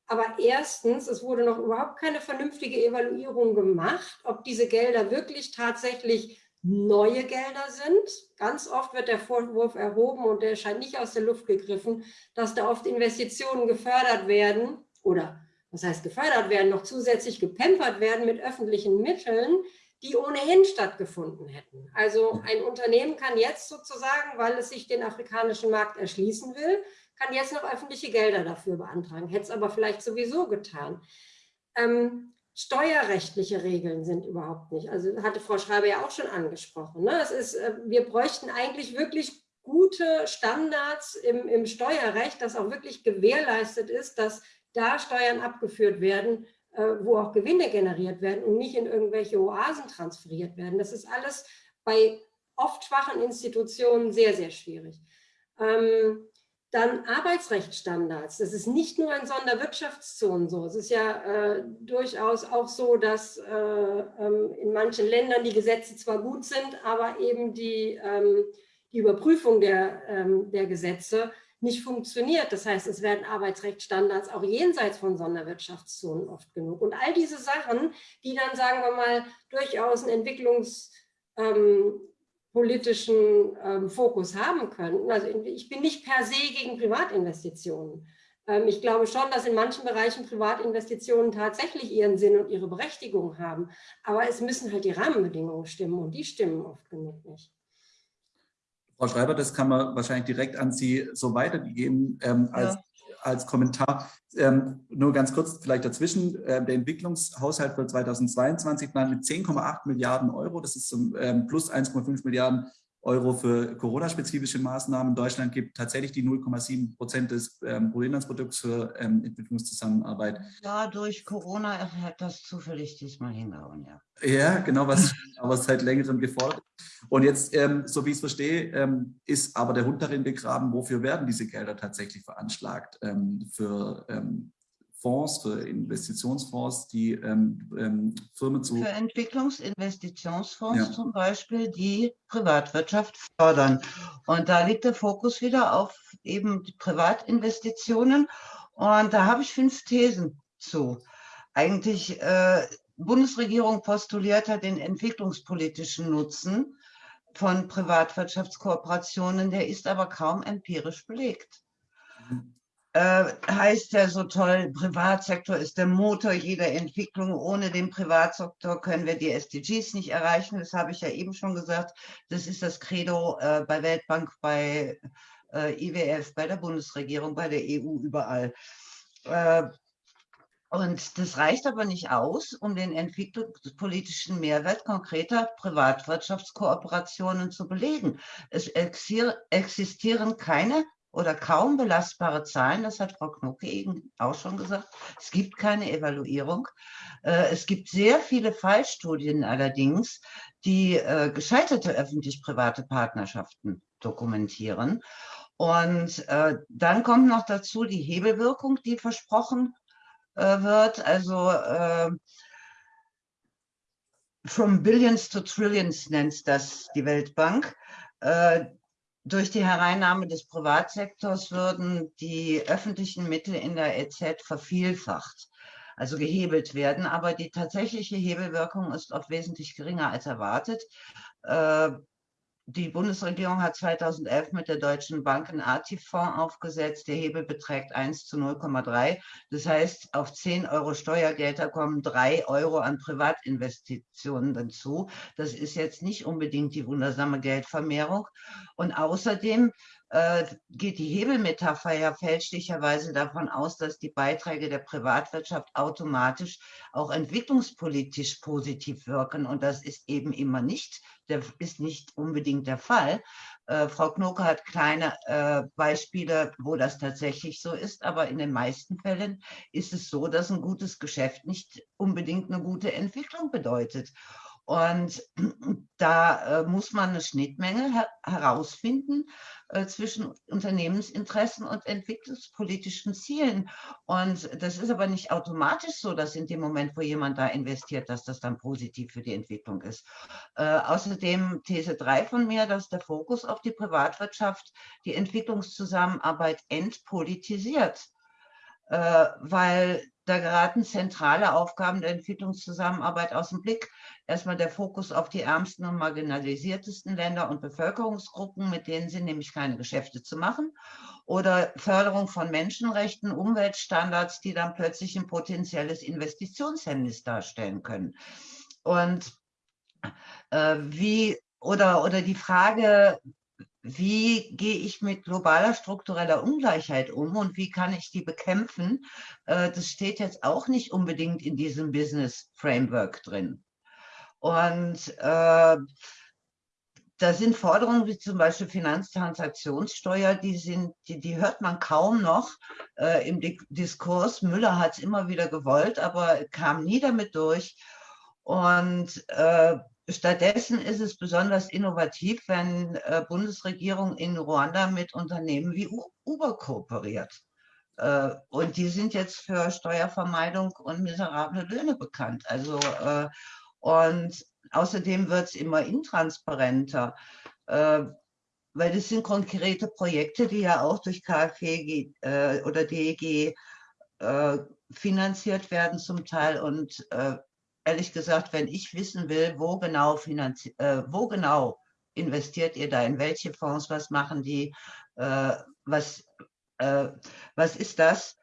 aber erstens, es wurde noch überhaupt keine vernünftige Evaluierung gemacht, ob diese Gelder wirklich tatsächlich neue Gelder sind. Ganz oft wird der Vorwurf erhoben und der scheint nicht aus der Luft gegriffen, dass da oft Investitionen gefördert werden oder was heißt gefördert werden, noch zusätzlich gepempert werden mit öffentlichen Mitteln, die ohnehin stattgefunden hätten. Also ein Unternehmen kann jetzt sozusagen, weil es sich den afrikanischen Markt erschließen will, kann jetzt noch öffentliche Gelder dafür beantragen, hätte es aber vielleicht sowieso getan. Ähm, steuerrechtliche Regeln sind überhaupt nicht, also hatte Frau Schreiber ja auch schon angesprochen. Ne? Es ist, äh, wir bräuchten eigentlich wirklich gute Standards im, im Steuerrecht, dass auch wirklich gewährleistet ist, dass da Steuern abgeführt werden, äh, wo auch Gewinne generiert werden und nicht in irgendwelche Oasen transferiert werden. Das ist alles bei oft schwachen Institutionen sehr, sehr schwierig. Ähm, dann Arbeitsrechtsstandards. Das ist nicht nur in Sonderwirtschaftszonen so. Es ist ja äh, durchaus auch so, dass äh, ähm, in manchen Ländern die Gesetze zwar gut sind, aber eben die, ähm, die Überprüfung der, ähm, der Gesetze nicht funktioniert. Das heißt, es werden Arbeitsrechtsstandards auch jenseits von Sonderwirtschaftszonen oft genug. Und all diese Sachen, die dann, sagen wir mal, durchaus einen entwicklungspolitischen ähm, Fokus haben können. Also ich bin nicht per se gegen Privatinvestitionen. Ähm, ich glaube schon, dass in manchen Bereichen Privatinvestitionen tatsächlich ihren Sinn und ihre Berechtigung haben. Aber es müssen halt die Rahmenbedingungen stimmen und die stimmen oft genug nicht. Frau Schreiber, das kann man wahrscheinlich direkt an Sie so weitergeben ähm, als, ja. Als Kommentar. Ähm, nur ganz kurz vielleicht dazwischen, äh, der Entwicklungshaushalt für 2022 plant mit 10,8 Milliarden Euro, das ist ähm, plus 1,5 Milliarden Euro für Corona-spezifische Maßnahmen. Deutschland gibt tatsächlich die 0,7 Prozent des ähm, Bruttoinlandsprodukts für ähm, Entwicklungszusammenarbeit. Ja, durch Corona hat das zufällig diesmal hingehauen, ja. Ja, genau, was aber seit längerem gefordert. Und jetzt, ähm, so wie ich es verstehe, ähm, ist aber der Hund darin begraben, wofür werden diese Gelder tatsächlich veranschlagt? Ähm, für ähm, Fonds, für Investitionsfonds, die ähm, ähm, Firmen zu... Für Entwicklungsinvestitionsfonds ja. zum Beispiel, die Privatwirtschaft fördern. Und da liegt der Fokus wieder auf eben die Privatinvestitionen. Und da habe ich fünf Thesen zu. Eigentlich, äh, Bundesregierung postuliert hat den entwicklungspolitischen Nutzen von Privatwirtschaftskooperationen, der ist aber kaum empirisch belegt. Äh, heißt ja so toll, Privatsektor ist der Motor jeder Entwicklung. Ohne den Privatsektor können wir die SDGs nicht erreichen. Das habe ich ja eben schon gesagt. Das ist das Credo äh, bei Weltbank, bei äh, IWF, bei der Bundesregierung, bei der EU, überall. Äh, und das reicht aber nicht aus, um den entwicklungspolitischen Mehrwert konkreter Privatwirtschaftskooperationen zu belegen. Es existieren keine oder kaum belastbare Zahlen, das hat Frau Knocke eben auch schon gesagt. Es gibt keine Evaluierung. Äh, es gibt sehr viele Fallstudien allerdings, die äh, gescheiterte öffentlich-private Partnerschaften dokumentieren. Und äh, dann kommt noch dazu die Hebelwirkung, die versprochen wird. Also from billions to trillions nennt das die Weltbank durch die Hereinnahme des Privatsektors würden die öffentlichen Mittel in der EZ vervielfacht, also gehebelt werden. Aber die tatsächliche Hebelwirkung ist oft wesentlich geringer als erwartet. Die Bundesregierung hat 2011 mit der Deutschen Bank einen ATIF-Fonds aufgesetzt. Der Hebel beträgt 1 zu 0,3. Das heißt, auf 10 Euro Steuergelder kommen 3 Euro an Privatinvestitionen dazu. Das ist jetzt nicht unbedingt die wundersame Geldvermehrung. Und außerdem äh, geht die Hebelmetapher ja fälschlicherweise davon aus, dass die Beiträge der Privatwirtschaft automatisch auch entwicklungspolitisch positiv wirken. Und das ist eben immer nicht, der, ist nicht unbedingt der Fall. Äh, Frau Knoke hat kleine äh, Beispiele, wo das tatsächlich so ist, aber in den meisten Fällen ist es so, dass ein gutes Geschäft nicht unbedingt eine gute Entwicklung bedeutet. Und da äh, muss man eine Schnittmenge her herausfinden äh, zwischen Unternehmensinteressen und entwicklungspolitischen Zielen. Und das ist aber nicht automatisch so, dass in dem Moment, wo jemand da investiert, dass das dann positiv für die Entwicklung ist. Äh, außerdem These 3 von mir, dass der Fokus auf die Privatwirtschaft die Entwicklungszusammenarbeit entpolitisiert. Äh, weil da geraten zentrale Aufgaben der Entwicklungszusammenarbeit aus dem Blick. Erstmal der Fokus auf die ärmsten und marginalisiertesten Länder und Bevölkerungsgruppen, mit denen sind nämlich keine Geschäfte zu machen. Oder Förderung von Menschenrechten, Umweltstandards, die dann plötzlich ein potenzielles Investitionshemmnis darstellen können. Und äh, wie oder, oder die Frage, wie gehe ich mit globaler struktureller Ungleichheit um und wie kann ich die bekämpfen, äh, das steht jetzt auch nicht unbedingt in diesem Business Framework drin. Und äh, da sind Forderungen wie zum Beispiel Finanztransaktionssteuer, die, sind, die, die hört man kaum noch äh, im Diskurs. Müller hat es immer wieder gewollt, aber kam nie damit durch. Und äh, Stattdessen ist es besonders innovativ, wenn äh, Bundesregierung in Ruanda mit Unternehmen wie Uber kooperiert. Äh, und die sind jetzt für Steuervermeidung und miserable Löhne bekannt. Also, äh, und außerdem wird es immer intransparenter, äh, weil das sind konkrete Projekte, die ja auch durch KfW äh, oder DEG äh, finanziert werden zum Teil und ehrlich gesagt, wenn ich wissen will, wo genau, äh, wo genau investiert ihr da, in welche Fonds, was machen die, äh, was, äh, was ist das,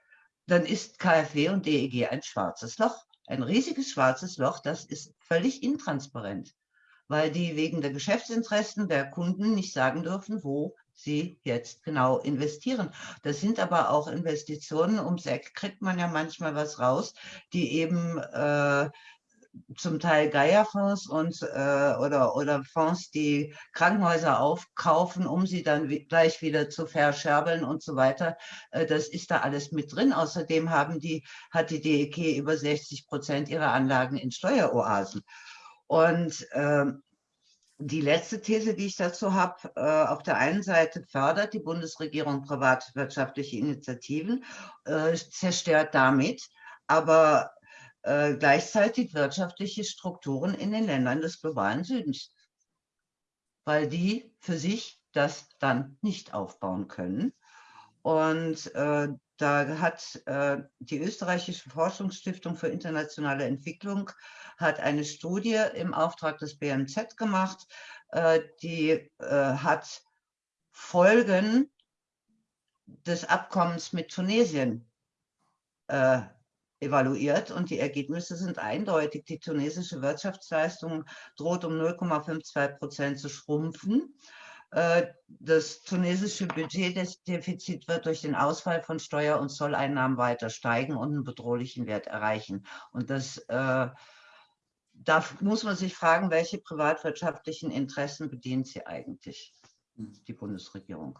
dann ist KfW und DEG ein schwarzes Loch, ein riesiges schwarzes Loch, das ist völlig intransparent, weil die wegen der Geschäftsinteressen der Kunden nicht sagen dürfen, wo sie jetzt genau investieren. Das sind aber auch Investitionen, ums Eck kriegt man ja manchmal was raus, die eben äh, zum Teil Geierfonds und äh, oder, oder Fonds, die Krankenhäuser aufkaufen, um sie dann gleich wieder zu verscherbeln und so weiter. Äh, das ist da alles mit drin. Außerdem haben die, hat die DEG über 60 Prozent ihrer Anlagen in Steueroasen. Und äh, die letzte These, die ich dazu habe, äh, auf der einen Seite fördert die Bundesregierung privatwirtschaftliche Initiativen, äh, zerstört damit aber äh, gleichzeitig wirtschaftliche Strukturen in den Ländern des globalen Südens, weil die für sich das dann nicht aufbauen können. Und äh, da hat äh, die österreichische Forschungsstiftung für internationale Entwicklung hat eine Studie im Auftrag des BMZ gemacht, äh, die äh, hat Folgen des Abkommens mit Tunesien äh, evaluiert und die Ergebnisse sind eindeutig. Die tunesische Wirtschaftsleistung droht um 0,52 Prozent zu schrumpfen. Äh, das tunesische Budgetdefizit wird durch den Ausfall von Steuer- und Zolleinnahmen weiter steigen und einen bedrohlichen Wert erreichen. Und das äh, da muss man sich fragen, welche privatwirtschaftlichen Interessen bedient sie eigentlich, die Bundesregierung?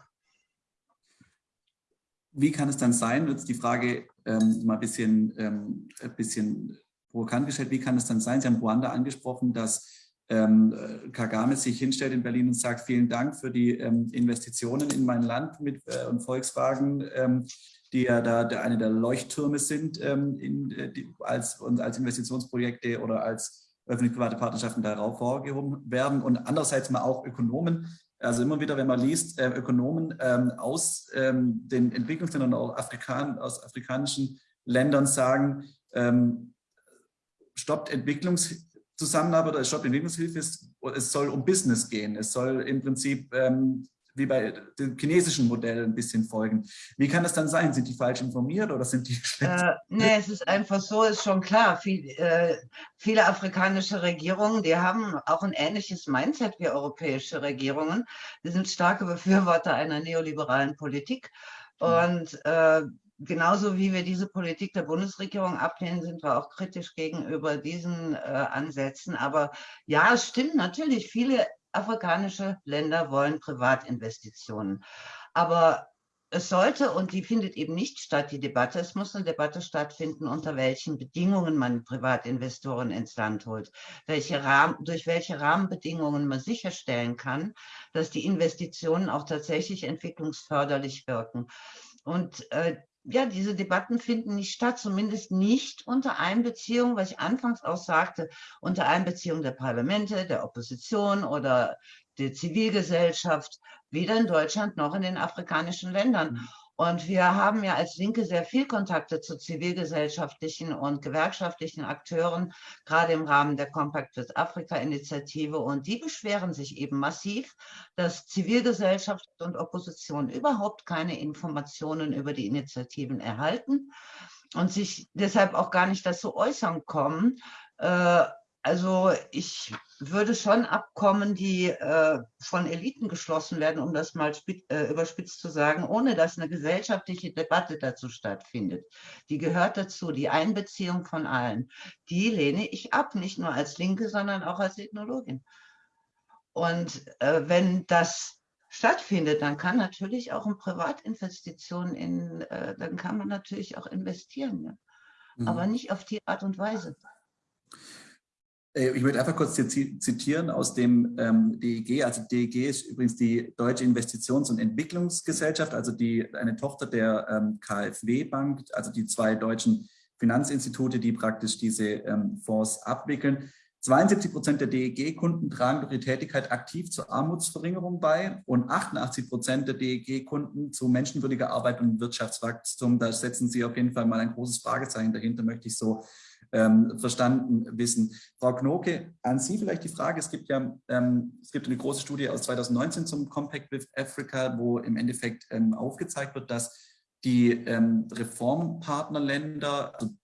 Wie kann es dann sein, jetzt die Frage ähm, mal ein bisschen, ähm, ein bisschen provokant gestellt, wie kann es dann sein, Sie haben Ruanda angesprochen, dass ähm, Kagame sich hinstellt in Berlin und sagt, vielen Dank für die ähm, Investitionen in mein Land mit äh, und Volkswagen, ähm, die ja da der, eine der Leuchttürme sind ähm, in, äh, die, als, als Investitionsprojekte oder als öffentlich-private Partnerschaften darauf vorgehoben werden. Und andererseits mal auch Ökonomen also immer wieder, wenn man liest, äh, Ökonomen ähm, aus ähm, den Entwicklungsländern, auch Afrikan aus afrikanischen Ländern sagen, ähm, stoppt Entwicklungszusammenarbeit oder stoppt Entwicklungshilfe, es, es soll um Business gehen. Es soll im Prinzip ähm, wie bei dem chinesischen Modell ein bisschen folgen. Wie kann das dann sein? Sind die falsch informiert oder sind die schlecht? Äh, nee, es ist einfach so, ist schon klar. Viel, äh, viele afrikanische Regierungen, die haben auch ein ähnliches Mindset wie europäische Regierungen. Die sind starke Befürworter einer neoliberalen Politik. Und äh, genauso wie wir diese Politik der Bundesregierung ablehnen, sind wir auch kritisch gegenüber diesen äh, Ansätzen. Aber ja, es stimmt natürlich, viele afrikanische Länder wollen Privatinvestitionen. Aber es sollte, und die findet eben nicht statt, die Debatte, es muss eine Debatte stattfinden, unter welchen Bedingungen man Privatinvestoren ins Land holt, welche Rahmen, durch welche Rahmenbedingungen man sicherstellen kann, dass die Investitionen auch tatsächlich entwicklungsförderlich wirken. Und äh, ja, diese Debatten finden nicht statt, zumindest nicht unter Einbeziehung, was ich anfangs auch sagte, unter Einbeziehung der Parlamente, der Opposition oder der Zivilgesellschaft, weder in Deutschland noch in den afrikanischen Ländern. Und wir haben ja als Linke sehr viel Kontakte zu zivilgesellschaftlichen und gewerkschaftlichen Akteuren, gerade im Rahmen der Compact with Africa Initiative. Und die beschweren sich eben massiv, dass Zivilgesellschaft und Opposition überhaupt keine Informationen über die Initiativen erhalten und sich deshalb auch gar nicht dazu äußern kommen, äh, also ich würde schon Abkommen, die äh, von Eliten geschlossen werden, um das mal äh, überspitzt zu sagen, ohne dass eine gesellschaftliche Debatte dazu stattfindet. Die gehört dazu, die Einbeziehung von allen. Die lehne ich ab, nicht nur als Linke, sondern auch als Ethnologin. Und äh, wenn das stattfindet, dann kann natürlich auch in Privatinvestitionen in, äh, dann kann man natürlich auch investieren, ja. mhm. aber nicht auf die Art und Weise. Äh, ich möchte einfach kurz zitieren aus dem ähm, DEG. Also DEG ist übrigens die Deutsche Investitions- und Entwicklungsgesellschaft, also die, eine Tochter der ähm, KfW-Bank, also die zwei deutschen Finanzinstitute, die praktisch diese ähm, Fonds abwickeln. 72 Prozent der DEG-Kunden tragen durch die Tätigkeit aktiv zur Armutsverringerung bei und 88 Prozent der DEG-Kunden zu menschenwürdiger Arbeit und Wirtschaftswachstum. Da setzen Sie auf jeden Fall mal ein großes Fragezeichen dahinter, möchte ich so ähm, verstanden wissen. Frau Knoke, an Sie vielleicht die Frage, es gibt ja ähm, es gibt eine große Studie aus 2019 zum Compact with Africa, wo im Endeffekt ähm, aufgezeigt wird, dass die ähm, Reformpartnerländer, also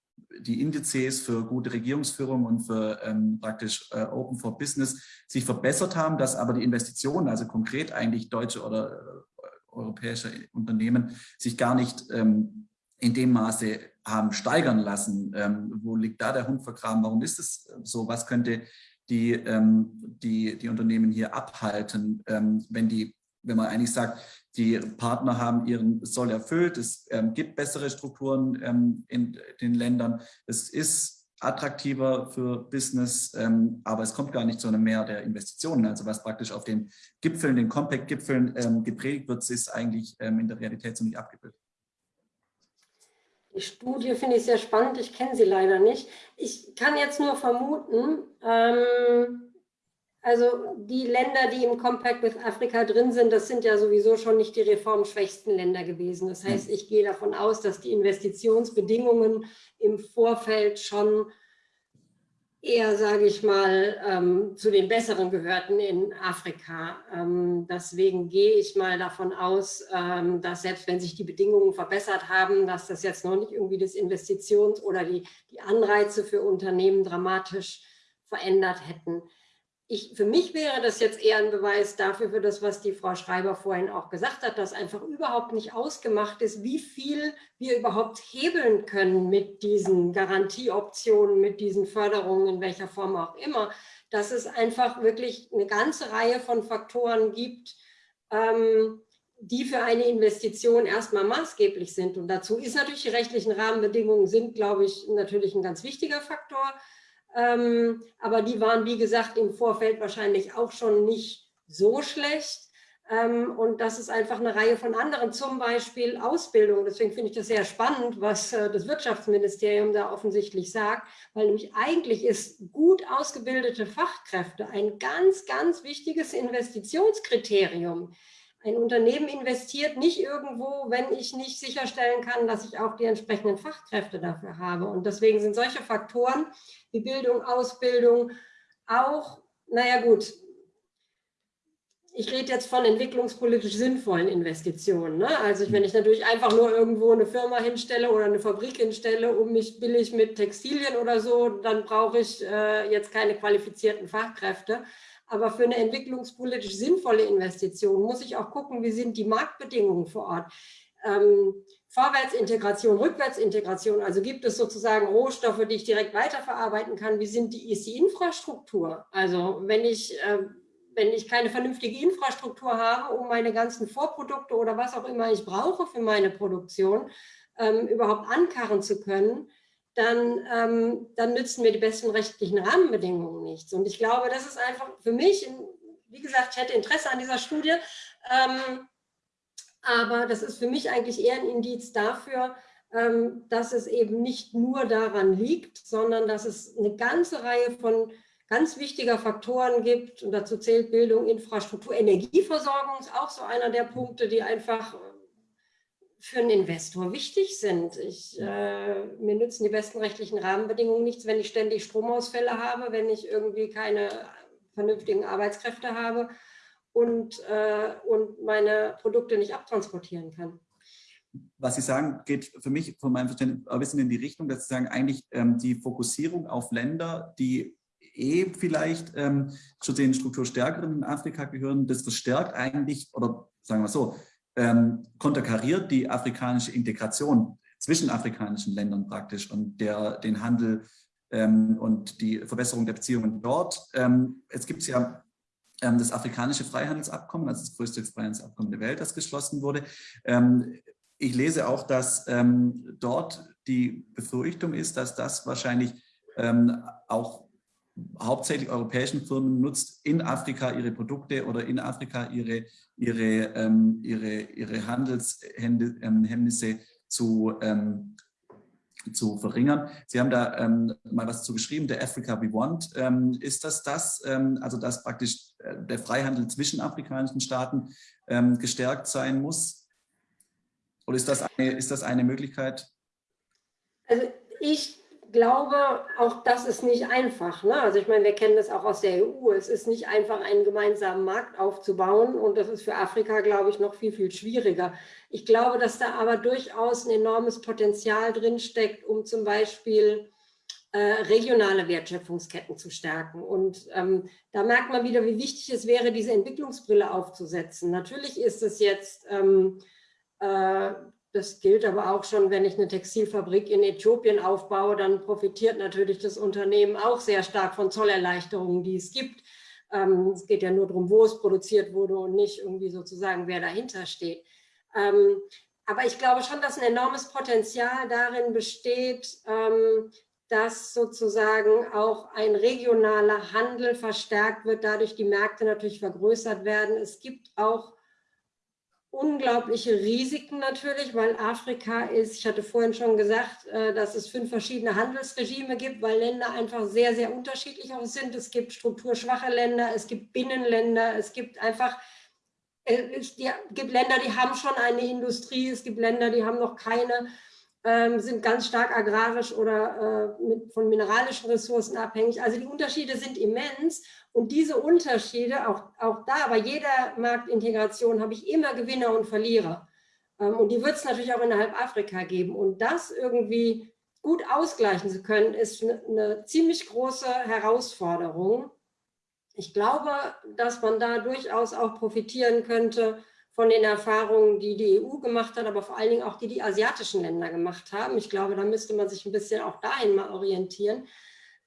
die Indizes für gute Regierungsführung und für ähm, praktisch äh, Open for Business sich verbessert haben, dass aber die Investitionen, also konkret eigentlich deutsche oder äh, europäische Unternehmen, sich gar nicht ähm, in dem Maße haben steigern lassen. Ähm, wo liegt da der Hund vergraben? Warum ist es so? Was könnte die, ähm, die, die Unternehmen hier abhalten, ähm, wenn die wenn man eigentlich sagt, die Partner haben ihren Soll erfüllt, es ähm, gibt bessere Strukturen ähm, in den Ländern, es ist attraktiver für Business, ähm, aber es kommt gar nicht zu einem Mehr der Investitionen. Also was praktisch auf den Gipfeln, den Compact-Gipfeln gepredigt wird, ist eigentlich in der Realität so nicht abgebildet. Die Studie finde ich sehr spannend, ich kenne sie leider nicht. Ich kann jetzt nur vermuten, ähm, also die Länder, die im Compact with Africa drin sind, das sind ja sowieso schon nicht die reformschwächsten Länder gewesen. Das heißt, ich gehe davon aus, dass die Investitionsbedingungen im Vorfeld schon eher, sage ich mal, ähm, zu den Besseren gehörten in Afrika. Ähm, deswegen gehe ich mal davon aus, ähm, dass selbst wenn sich die Bedingungen verbessert haben, dass das jetzt noch nicht irgendwie das Investitions- oder die, die Anreize für Unternehmen dramatisch verändert hätten ich, für mich wäre das jetzt eher ein Beweis dafür, für das, was die Frau Schreiber vorhin auch gesagt hat, dass einfach überhaupt nicht ausgemacht ist, wie viel wir überhaupt hebeln können mit diesen Garantieoptionen, mit diesen Förderungen, in welcher Form auch immer, dass es einfach wirklich eine ganze Reihe von Faktoren gibt, ähm, die für eine Investition erstmal maßgeblich sind. Und dazu ist natürlich die rechtlichen Rahmenbedingungen sind, glaube ich, natürlich ein ganz wichtiger Faktor. Ähm, aber die waren, wie gesagt, im Vorfeld wahrscheinlich auch schon nicht so schlecht. Ähm, und das ist einfach eine Reihe von anderen, zum Beispiel Ausbildung. Deswegen finde ich das sehr spannend, was äh, das Wirtschaftsministerium da offensichtlich sagt, weil nämlich eigentlich ist gut ausgebildete Fachkräfte ein ganz, ganz wichtiges Investitionskriterium. Ein Unternehmen investiert nicht irgendwo, wenn ich nicht sicherstellen kann, dass ich auch die entsprechenden Fachkräfte dafür habe. Und deswegen sind solche Faktoren wie Bildung, Ausbildung auch, naja gut, ich rede jetzt von entwicklungspolitisch sinnvollen Investitionen. Ne? Also wenn ich natürlich einfach nur irgendwo eine Firma hinstelle oder eine Fabrik hinstelle, um mich billig mit Textilien oder so, dann brauche ich äh, jetzt keine qualifizierten Fachkräfte. Aber für eine entwicklungspolitisch sinnvolle Investition muss ich auch gucken, wie sind die Marktbedingungen vor Ort. Ähm, Vorwärtsintegration, Rückwärtsintegration, also gibt es sozusagen Rohstoffe, die ich direkt weiterverarbeiten kann. Wie sind die, ist die Infrastruktur? Also wenn ich, äh, wenn ich keine vernünftige Infrastruktur habe, um meine ganzen Vorprodukte oder was auch immer ich brauche für meine Produktion, ähm, überhaupt ankarren zu können, dann, ähm, dann nützen mir die besten rechtlichen Rahmenbedingungen nichts. Und ich glaube, das ist einfach für mich, wie gesagt, ich hätte Interesse an dieser Studie, ähm, aber das ist für mich eigentlich eher ein Indiz dafür, ähm, dass es eben nicht nur daran liegt, sondern dass es eine ganze Reihe von ganz wichtiger Faktoren gibt. Und dazu zählt Bildung, Infrastruktur, Energieversorgung ist auch so einer der Punkte, die einfach für einen Investor wichtig sind. Ich, äh, mir nützen die besten rechtlichen Rahmenbedingungen nichts, wenn ich ständig Stromausfälle habe, wenn ich irgendwie keine vernünftigen Arbeitskräfte habe und, äh, und meine Produkte nicht abtransportieren kann. Was Sie sagen, geht für mich von meinem Verständnis ein bisschen in die Richtung, dass Sie sagen, eigentlich ähm, die Fokussierung auf Länder, die eh vielleicht ähm, zu den strukturstärkeren in Afrika gehören, das verstärkt eigentlich, oder sagen wir so, ähm, konterkariert die afrikanische Integration zwischen afrikanischen Ländern praktisch und der, den Handel ähm, und die Verbesserung der Beziehungen dort. Ähm, es gibt ja ähm, das afrikanische Freihandelsabkommen, also das größte Freihandelsabkommen der Welt, das geschlossen wurde. Ähm, ich lese auch, dass ähm, dort die Befürchtung ist, dass das wahrscheinlich auch hauptsächlich europäischen Firmen nutzt, in Afrika ihre Produkte oder in Afrika ihre, ihre, ähm, ihre, ihre Handelshemmnisse ähm, zu, ähm, zu verringern. Sie haben da ähm, mal was zu geschrieben, der Africa We Want. Ähm, ist das das, ähm, also dass praktisch äh, der Freihandel zwischen afrikanischen Staaten gestärkt sein muss? Oder ist das eine, ist das eine Möglichkeit? Also ich glaube, auch das ist nicht einfach. Ne? Also ich meine, wir kennen das auch aus der EU. Es ist nicht einfach, einen gemeinsamen Markt aufzubauen und das ist für Afrika, glaube ich, noch viel, viel schwieriger. Ich glaube, dass da aber durchaus ein enormes Potenzial drinsteckt, um zum Beispiel äh, regionale Wertschöpfungsketten zu stärken. Und ähm, da merkt man wieder, wie wichtig es wäre, diese Entwicklungsbrille aufzusetzen. Natürlich ist es jetzt ähm, äh, das gilt aber auch schon, wenn ich eine Textilfabrik in Äthiopien aufbaue, dann profitiert natürlich das Unternehmen auch sehr stark von Zollerleichterungen, die es gibt. Ähm, es geht ja nur darum, wo es produziert wurde und nicht irgendwie sozusagen, wer dahinter steht. Ähm, aber ich glaube schon, dass ein enormes Potenzial darin besteht, ähm, dass sozusagen auch ein regionaler Handel verstärkt wird, dadurch die Märkte natürlich vergrößert werden. Es gibt auch unglaubliche Risiken natürlich, weil Afrika ist, ich hatte vorhin schon gesagt, äh, dass es fünf verschiedene Handelsregime gibt, weil Länder einfach sehr, sehr unterschiedlich auch sind. Es gibt strukturschwache Länder, es gibt Binnenländer, es gibt einfach äh, es gibt Länder, die haben schon eine Industrie, es gibt Länder, die haben noch keine, ähm, sind ganz stark agrarisch oder äh, mit, von mineralischen Ressourcen abhängig. Also die Unterschiede sind immens und diese Unterschiede, auch, auch da, bei jeder Marktintegration habe ich immer Gewinner und Verlierer. Ähm, und die wird es natürlich auch innerhalb Afrika geben. Und das irgendwie gut ausgleichen zu können, ist eine, eine ziemlich große Herausforderung. Ich glaube, dass man da durchaus auch profitieren könnte von den Erfahrungen, die die EU gemacht hat, aber vor allen Dingen auch die die asiatischen Länder gemacht haben. Ich glaube, da müsste man sich ein bisschen auch dahin mal orientieren.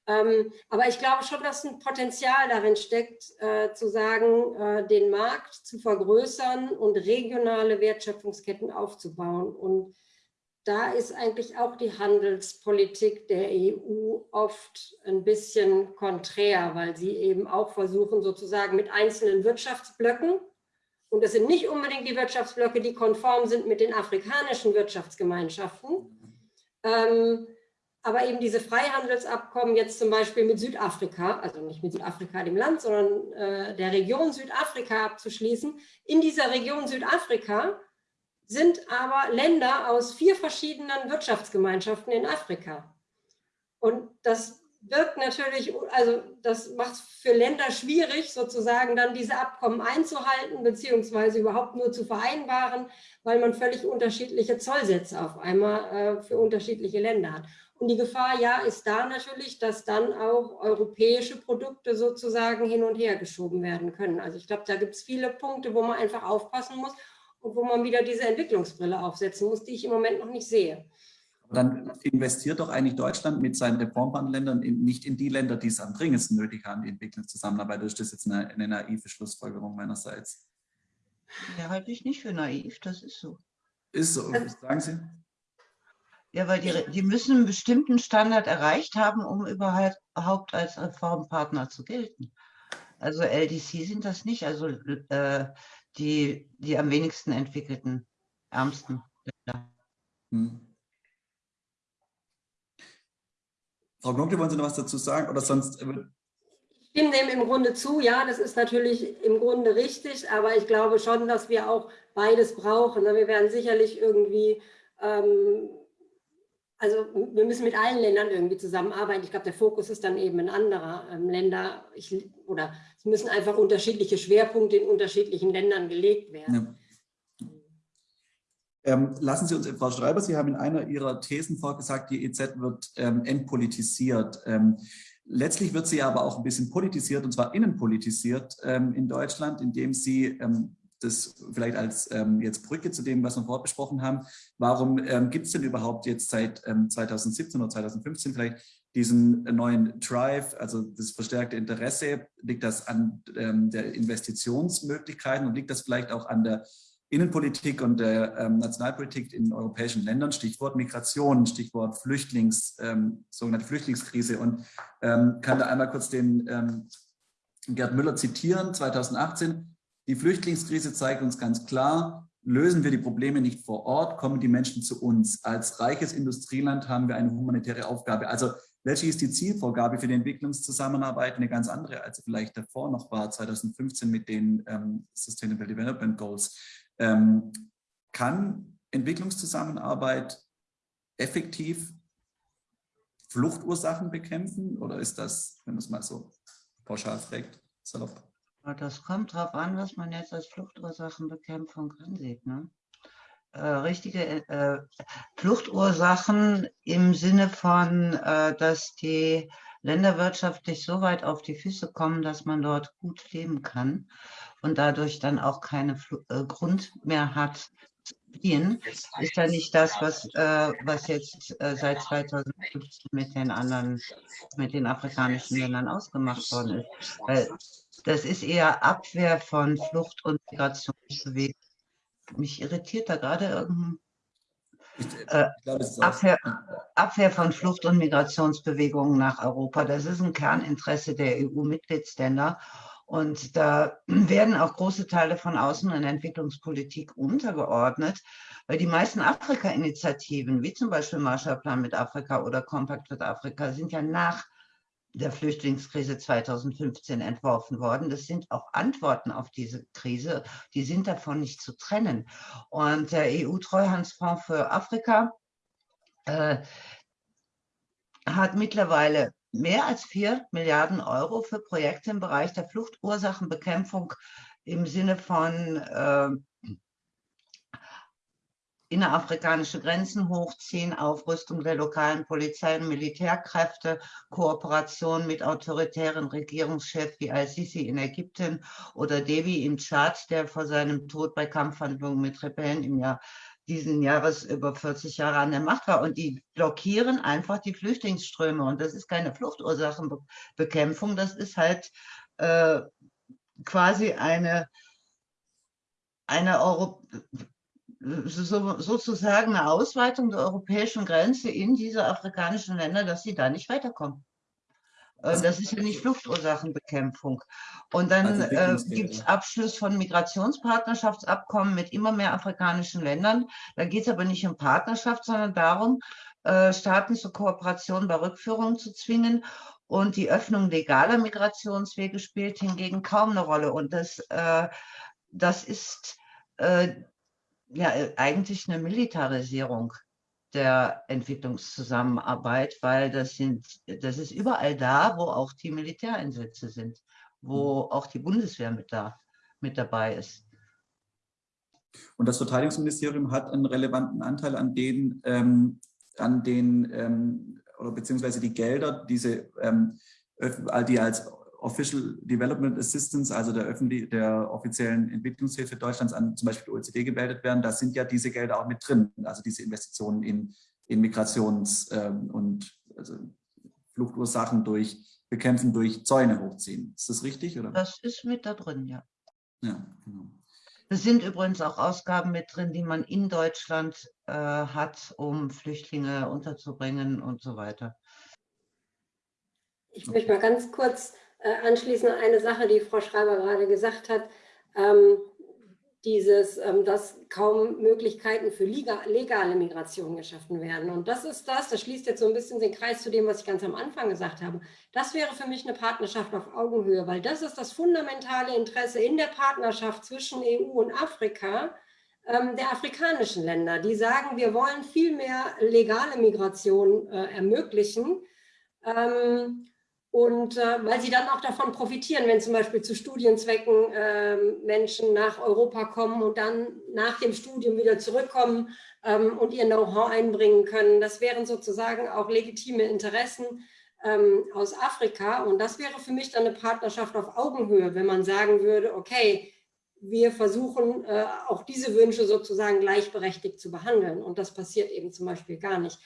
Ähm, aber ich glaube schon, dass ein Potenzial darin steckt, äh, zu sagen, äh, den Markt zu vergrößern und regionale Wertschöpfungsketten aufzubauen. Und da ist eigentlich auch die Handelspolitik der EU oft ein bisschen konträr, weil sie eben auch versuchen, sozusagen mit einzelnen Wirtschaftsblöcken, und das sind nicht unbedingt die Wirtschaftsblöcke, die konform sind mit den afrikanischen Wirtschaftsgemeinschaften, ähm, aber eben diese Freihandelsabkommen jetzt zum Beispiel mit Südafrika, also nicht mit Südafrika dem Land, sondern äh, der Region Südafrika abzuschließen. In dieser Region Südafrika sind aber Länder aus vier verschiedenen Wirtschaftsgemeinschaften in Afrika. Und das wirkt natürlich, also das macht es für Länder schwierig, sozusagen dann diese Abkommen einzuhalten, beziehungsweise überhaupt nur zu vereinbaren, weil man völlig unterschiedliche Zollsätze auf einmal äh, für unterschiedliche Länder hat. Und die Gefahr, ja, ist da natürlich, dass dann auch europäische Produkte sozusagen hin und her geschoben werden können. Also ich glaube, da gibt es viele Punkte, wo man einfach aufpassen muss und wo man wieder diese Entwicklungsbrille aufsetzen muss, die ich im Moment noch nicht sehe. Dann investiert doch eigentlich Deutschland mit seinen Reformpartnerländern nicht in die Länder, die es am dringendsten nötig haben, die Entwicklungszusammenarbeit. Das ist jetzt eine, eine naive Schlussfolgerung meinerseits. Ja, halte ich nicht für naiv, das ist so. Ist so, sagen Sie? Ja, weil die, die müssen einen bestimmten Standard erreicht haben, um überhaupt als Reformpartner zu gelten. Also LDC sind das nicht, also äh, die, die am wenigsten entwickelten, ärmsten Länder. Hm. Frau Gnocke, wollen Sie noch was dazu sagen? Oder sonst äh, ich stimme dem im Grunde zu, ja, das ist natürlich im Grunde richtig, aber ich glaube schon, dass wir auch beides brauchen. Ne? Wir werden sicherlich irgendwie ähm, also wir müssen mit allen Ländern irgendwie zusammenarbeiten. Ich glaube, der Fokus ist dann eben ein anderer. Ähm, Länder, ich, oder es müssen einfach unterschiedliche Schwerpunkte in unterschiedlichen Ländern gelegt werden. Ja. Ähm, lassen Sie uns, Frau Schreiber, Sie haben in einer Ihrer Thesen vorgesagt, die EZ wird ähm, entpolitisiert. Ähm, letztlich wird sie aber auch ein bisschen politisiert, und zwar innenpolitisiert ähm, in Deutschland, indem sie ähm, das vielleicht als ähm, jetzt Brücke zu dem, was wir vorher besprochen haben. Warum ähm, gibt es denn überhaupt jetzt seit ähm, 2017 oder 2015 vielleicht diesen neuen Drive, also das verstärkte Interesse? Liegt das an ähm, der Investitionsmöglichkeiten und liegt das vielleicht auch an der Innenpolitik und der ähm, Nationalpolitik in europäischen Ländern, Stichwort Migration, Stichwort Flüchtlings, ähm, sogenannte Flüchtlingskrise. Und kann da einmal kurz den Gerd Müller zitieren, 2018, die Flüchtlingskrise zeigt uns ganz klar, lösen wir die Probleme nicht vor Ort, kommen die Menschen zu uns. Als reiches Industrieland haben wir eine humanitäre Aufgabe. Also letztlich ist die Zielvorgabe für die Entwicklungszusammenarbeit eine ganz andere, als sie vielleicht davor noch war, 2015 mit den ähm, Sustainable Development Goals. Ähm, kann Entwicklungszusammenarbeit effektiv Fluchtursachen bekämpfen oder ist das, wenn man es mal so pauschal fragt, salopp? Das kommt darauf an, was man jetzt als Fluchtursachenbekämpfung ansieht. Ne? Äh, richtige äh, Fluchtursachen im Sinne von, äh, dass die Länder wirtschaftlich so weit auf die Füße kommen, dass man dort gut leben kann und dadurch dann auch keinen äh, Grund mehr hat zu fliehen, ist ja nicht das, was, äh, was jetzt äh, seit 2015 mit den anderen, mit den afrikanischen Ländern ausgemacht worden ist. Weil das ist eher Abwehr von Flucht- und Migrationsbewegungen. Mich irritiert da gerade irgendein äh, Abwehr, Abwehr, von Flucht- und Migrationsbewegungen nach Europa. Das ist ein Kerninteresse der EU-Mitgliedsländer. Und da werden auch große Teile von Außen- und Entwicklungspolitik untergeordnet, weil die meisten Afrika-Initiativen, wie zum Beispiel Marshallplan mit Afrika oder Compact mit Afrika, sind ja nach der Flüchtlingskrise 2015 entworfen worden. Das sind auch Antworten auf diese Krise, die sind davon nicht zu trennen. Und der EU-Treuhandsfonds für Afrika äh, hat mittlerweile mehr als vier Milliarden Euro für Projekte im Bereich der Fluchtursachenbekämpfung im Sinne von äh, innerafrikanische Grenzen hochziehen, Aufrüstung der lokalen Polizei und Militärkräfte, Kooperation mit autoritären Regierungschefs wie Al-Sisi in Ägypten oder Devi in Tschad, der vor seinem Tod bei Kampfhandlungen mit Rebellen im Jahr diesen Jahres über 40 Jahre an der Macht war. Und die blockieren einfach die Flüchtlingsströme. Und das ist keine Fluchtursachenbekämpfung, das ist halt äh, quasi eine, eine Euro so, sozusagen eine Ausweitung der europäischen Grenze in diese afrikanischen Länder, dass sie da nicht weiterkommen. Äh, das ist ja nicht Fluchtursachenbekämpfung. Und dann also äh, gibt es Abschluss von Migrationspartnerschaftsabkommen mit immer mehr afrikanischen Ländern. Da geht es aber nicht um Partnerschaft, sondern darum, äh, Staaten zur Kooperation bei Rückführungen zu zwingen. Und die Öffnung legaler Migrationswege spielt hingegen kaum eine Rolle. Und das, äh, das ist äh, ja äh, eigentlich eine Militarisierung der Entwicklungszusammenarbeit, weil das sind, das ist überall da, wo auch die Militäreinsätze sind, wo mhm. auch die Bundeswehr mit da mit dabei ist. Und das Verteidigungsministerium hat einen relevanten Anteil an den, ähm, an den ähm, oder beziehungsweise die Gelder, diese ähm, die als Official Development Assistance, also der, öffentlich, der offiziellen Entwicklungshilfe Deutschlands an zum Beispiel die OECD gemeldet werden, da sind ja diese Gelder auch mit drin, also diese Investitionen in in Migrations- ähm, und also Fluchtursachen durch Bekämpfen durch Zäune hochziehen. Ist das richtig? Oder? Das ist mit da drin, ja. Ja, genau. Es sind übrigens auch Ausgaben mit drin, die man in Deutschland äh, hat, um Flüchtlinge unterzubringen und so weiter. Ich möchte mal ganz kurz äh, anschließen an eine Sache, die Frau Schreiber gerade gesagt hat. Ähm, dieses, ähm, dass kaum Möglichkeiten für legale Migration geschaffen werden. Und das ist das, das schließt jetzt so ein bisschen den Kreis zu dem, was ich ganz am Anfang gesagt habe. Das wäre für mich eine Partnerschaft auf Augenhöhe, weil das ist das fundamentale Interesse in der Partnerschaft zwischen EU und Afrika, ähm, der afrikanischen Länder. Die sagen, wir wollen viel mehr legale Migration äh, ermöglichen. Ähm, und äh, weil sie dann auch davon profitieren, wenn zum Beispiel zu Studienzwecken äh, Menschen nach Europa kommen und dann nach dem Studium wieder zurückkommen ähm, und ihr Know-how einbringen können. Das wären sozusagen auch legitime Interessen ähm, aus Afrika. Und das wäre für mich dann eine Partnerschaft auf Augenhöhe, wenn man sagen würde, okay, wir versuchen äh, auch diese Wünsche sozusagen gleichberechtigt zu behandeln. Und das passiert eben zum Beispiel gar nicht.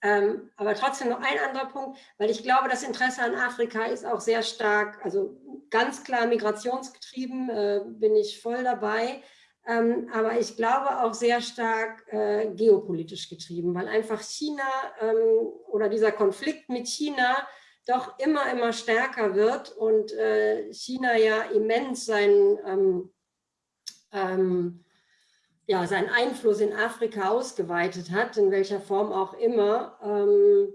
Ähm, aber trotzdem noch ein anderer Punkt, weil ich glaube, das Interesse an Afrika ist auch sehr stark, also ganz klar migrationsgetrieben, äh, bin ich voll dabei, ähm, aber ich glaube auch sehr stark äh, geopolitisch getrieben, weil einfach China ähm, oder dieser Konflikt mit China doch immer, immer stärker wird und äh, China ja immens sein ähm, ähm, ja, seinen Einfluss in Afrika ausgeweitet hat, in welcher Form auch immer. Ähm,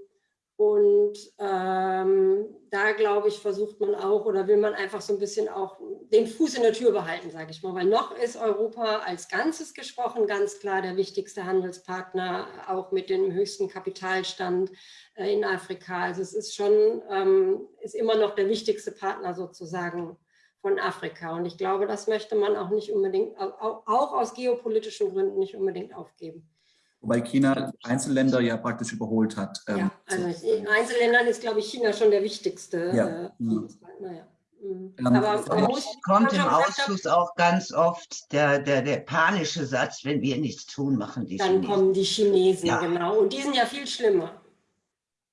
und ähm, da, glaube ich, versucht man auch oder will man einfach so ein bisschen auch den Fuß in der Tür behalten, sage ich mal. Weil noch ist Europa als Ganzes gesprochen ganz klar der wichtigste Handelspartner, auch mit dem höchsten Kapitalstand äh, in Afrika. Also es ist schon, ähm, ist immer noch der wichtigste Partner sozusagen von Afrika. Und ich glaube, das möchte man auch nicht unbedingt, auch aus geopolitischen Gründen nicht unbedingt aufgeben. Wobei China Einzelländer ja praktisch überholt hat. Ähm, ja, also in Einzelländern ist, glaube ich, China schon der wichtigste. Ja. Äh, naja. Mhm. Ähm, Aber muss, kommt im Ausschuss auch ganz oft der, der, der panische Satz, wenn wir nichts tun, machen die Dann Chinesen. kommen die Chinesen, ja. genau. Und die sind ja viel schlimmer.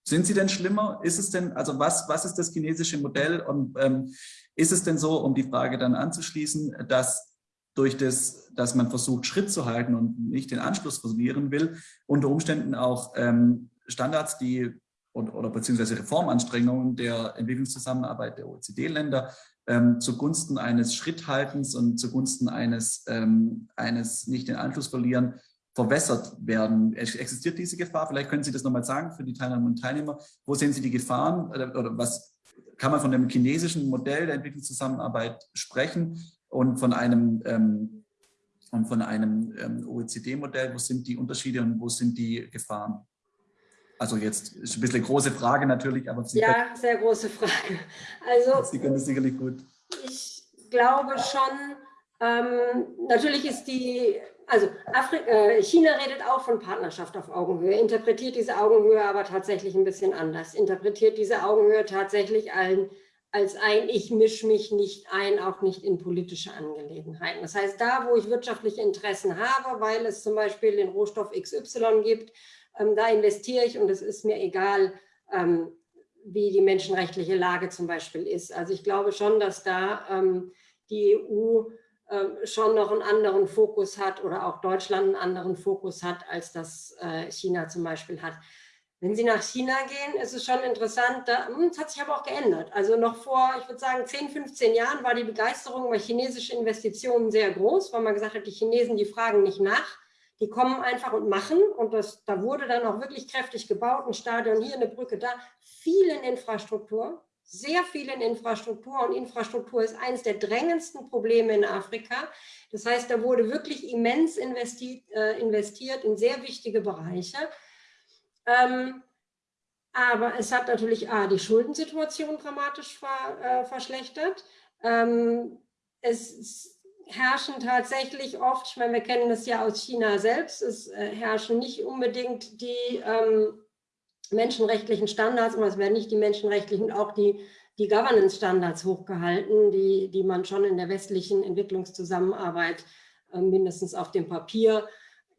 Sind sie denn schlimmer? Ist es denn, also was, was ist das chinesische Modell und ähm, ist es denn so, um die Frage dann anzuschließen, dass durch das, dass man versucht, Schritt zu halten und nicht den Anschluss verlieren will, unter Umständen auch ähm, Standards, die und, oder beziehungsweise Reformanstrengungen der Entwicklungszusammenarbeit der OECD-Länder ähm, zugunsten eines Schritthaltens und zugunsten eines, ähm, eines nicht den Anschluss verlieren verwässert werden. Existiert diese Gefahr? Vielleicht können Sie das nochmal sagen für die Teilnehmerinnen und Teilnehmer. Wo sehen Sie die Gefahren oder, oder was kann man von dem chinesischen Modell der Entwicklungszusammenarbeit sprechen und von einem, ähm, und von einem ähm, OECD-Modell? Wo sind die Unterschiede und wo sind die Gefahren? Also jetzt ist ein bisschen eine große Frage natürlich, aber Sie Ja, können, sehr große Frage. Also, Sie können das sicherlich gut. Ich glaube schon, ähm, natürlich ist die also Afri äh, China redet auch von Partnerschaft auf Augenhöhe, interpretiert diese Augenhöhe aber tatsächlich ein bisschen anders, interpretiert diese Augenhöhe tatsächlich ein, als ein, ich mische mich nicht ein, auch nicht in politische Angelegenheiten. Das heißt, da, wo ich wirtschaftliche Interessen habe, weil es zum Beispiel den Rohstoff XY gibt, ähm, da investiere ich und es ist mir egal, ähm, wie die menschenrechtliche Lage zum Beispiel ist. Also ich glaube schon, dass da ähm, die EU schon noch einen anderen Fokus hat oder auch Deutschland einen anderen Fokus hat, als das äh, China zum Beispiel hat. Wenn Sie nach China gehen, ist es schon interessant, hm, es hat sich aber auch geändert. Also noch vor, ich würde sagen, 10, 15 Jahren war die Begeisterung bei chinesischen Investitionen sehr groß, weil man gesagt hat, die Chinesen, die fragen nicht nach, die kommen einfach und machen. Und das, da wurde dann auch wirklich kräftig gebaut, ein Stadion hier, eine Brücke da, viel in Infrastruktur, sehr viel in Infrastruktur und Infrastruktur ist eines der drängendsten Probleme in Afrika. Das heißt, da wurde wirklich immens investiert, äh, investiert in sehr wichtige Bereiche. Ähm, aber es hat natürlich A, die Schuldensituation dramatisch ver, äh, verschlechtert. Ähm, es herrschen tatsächlich oft, ich meine, wir kennen das ja aus China selbst, es äh, herrschen nicht unbedingt die ähm, menschenrechtlichen Standards, und es werden nicht die menschenrechtlichen, auch die, die Governance-Standards hochgehalten, die, die man schon in der westlichen Entwicklungszusammenarbeit äh, mindestens auf dem Papier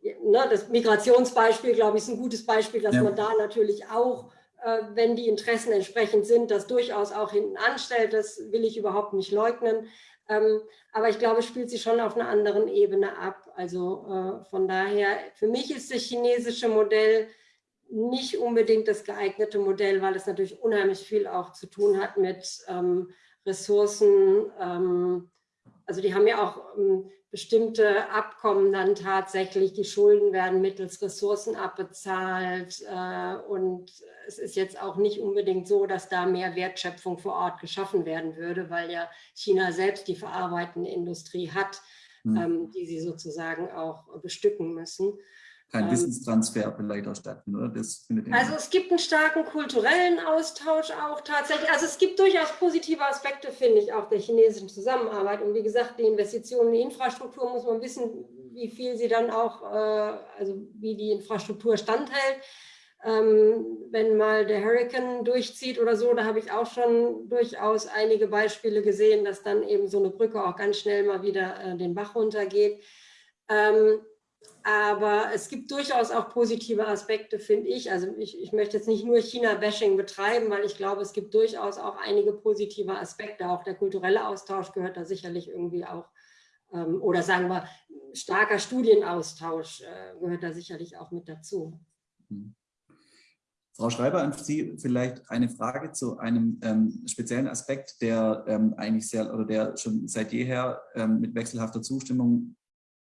ne, das Migrationsbeispiel, glaube ich, ist ein gutes Beispiel, dass ja. man da natürlich auch, äh, wenn die Interessen entsprechend sind, das durchaus auch hinten anstellt. Das will ich überhaupt nicht leugnen. Ähm, aber ich glaube, es spielt sich schon auf einer anderen Ebene ab. Also äh, von daher, für mich ist das chinesische Modell nicht unbedingt das geeignete Modell, weil es natürlich unheimlich viel auch zu tun hat mit ähm, Ressourcen. Ähm, also die haben ja auch ähm, bestimmte Abkommen dann tatsächlich, die Schulden werden mittels Ressourcen abbezahlt äh, und es ist jetzt auch nicht unbedingt so, dass da mehr Wertschöpfung vor Ort geschaffen werden würde, weil ja China selbst die verarbeitende Industrie hat, mhm. die sie sozusagen auch bestücken müssen kein ähm, Wissenstransfer vielleicht auch stattfindet, oder? Also es gibt einen starken kulturellen Austausch auch tatsächlich. Also es gibt durchaus positive Aspekte, finde ich, auch der chinesischen Zusammenarbeit. Und wie gesagt, die Investitionen in die Infrastruktur muss man wissen, wie viel sie dann auch, äh, also wie die Infrastruktur standhält. Ähm, wenn mal der Hurricane durchzieht oder so, da habe ich auch schon durchaus einige Beispiele gesehen, dass dann eben so eine Brücke auch ganz schnell mal wieder äh, den Bach runtergeht. Ähm, aber es gibt durchaus auch positive Aspekte, finde ich. Also ich, ich möchte jetzt nicht nur China-Bashing betreiben, weil ich glaube, es gibt durchaus auch einige positive Aspekte. Auch der kulturelle Austausch gehört da sicherlich irgendwie auch, ähm, oder sagen wir, starker Studienaustausch äh, gehört da sicherlich auch mit dazu. Mhm. Frau Schreiber, an Sie vielleicht eine Frage zu einem ähm, speziellen Aspekt, der ähm, eigentlich sehr oder der schon seit jeher ähm, mit wechselhafter Zustimmung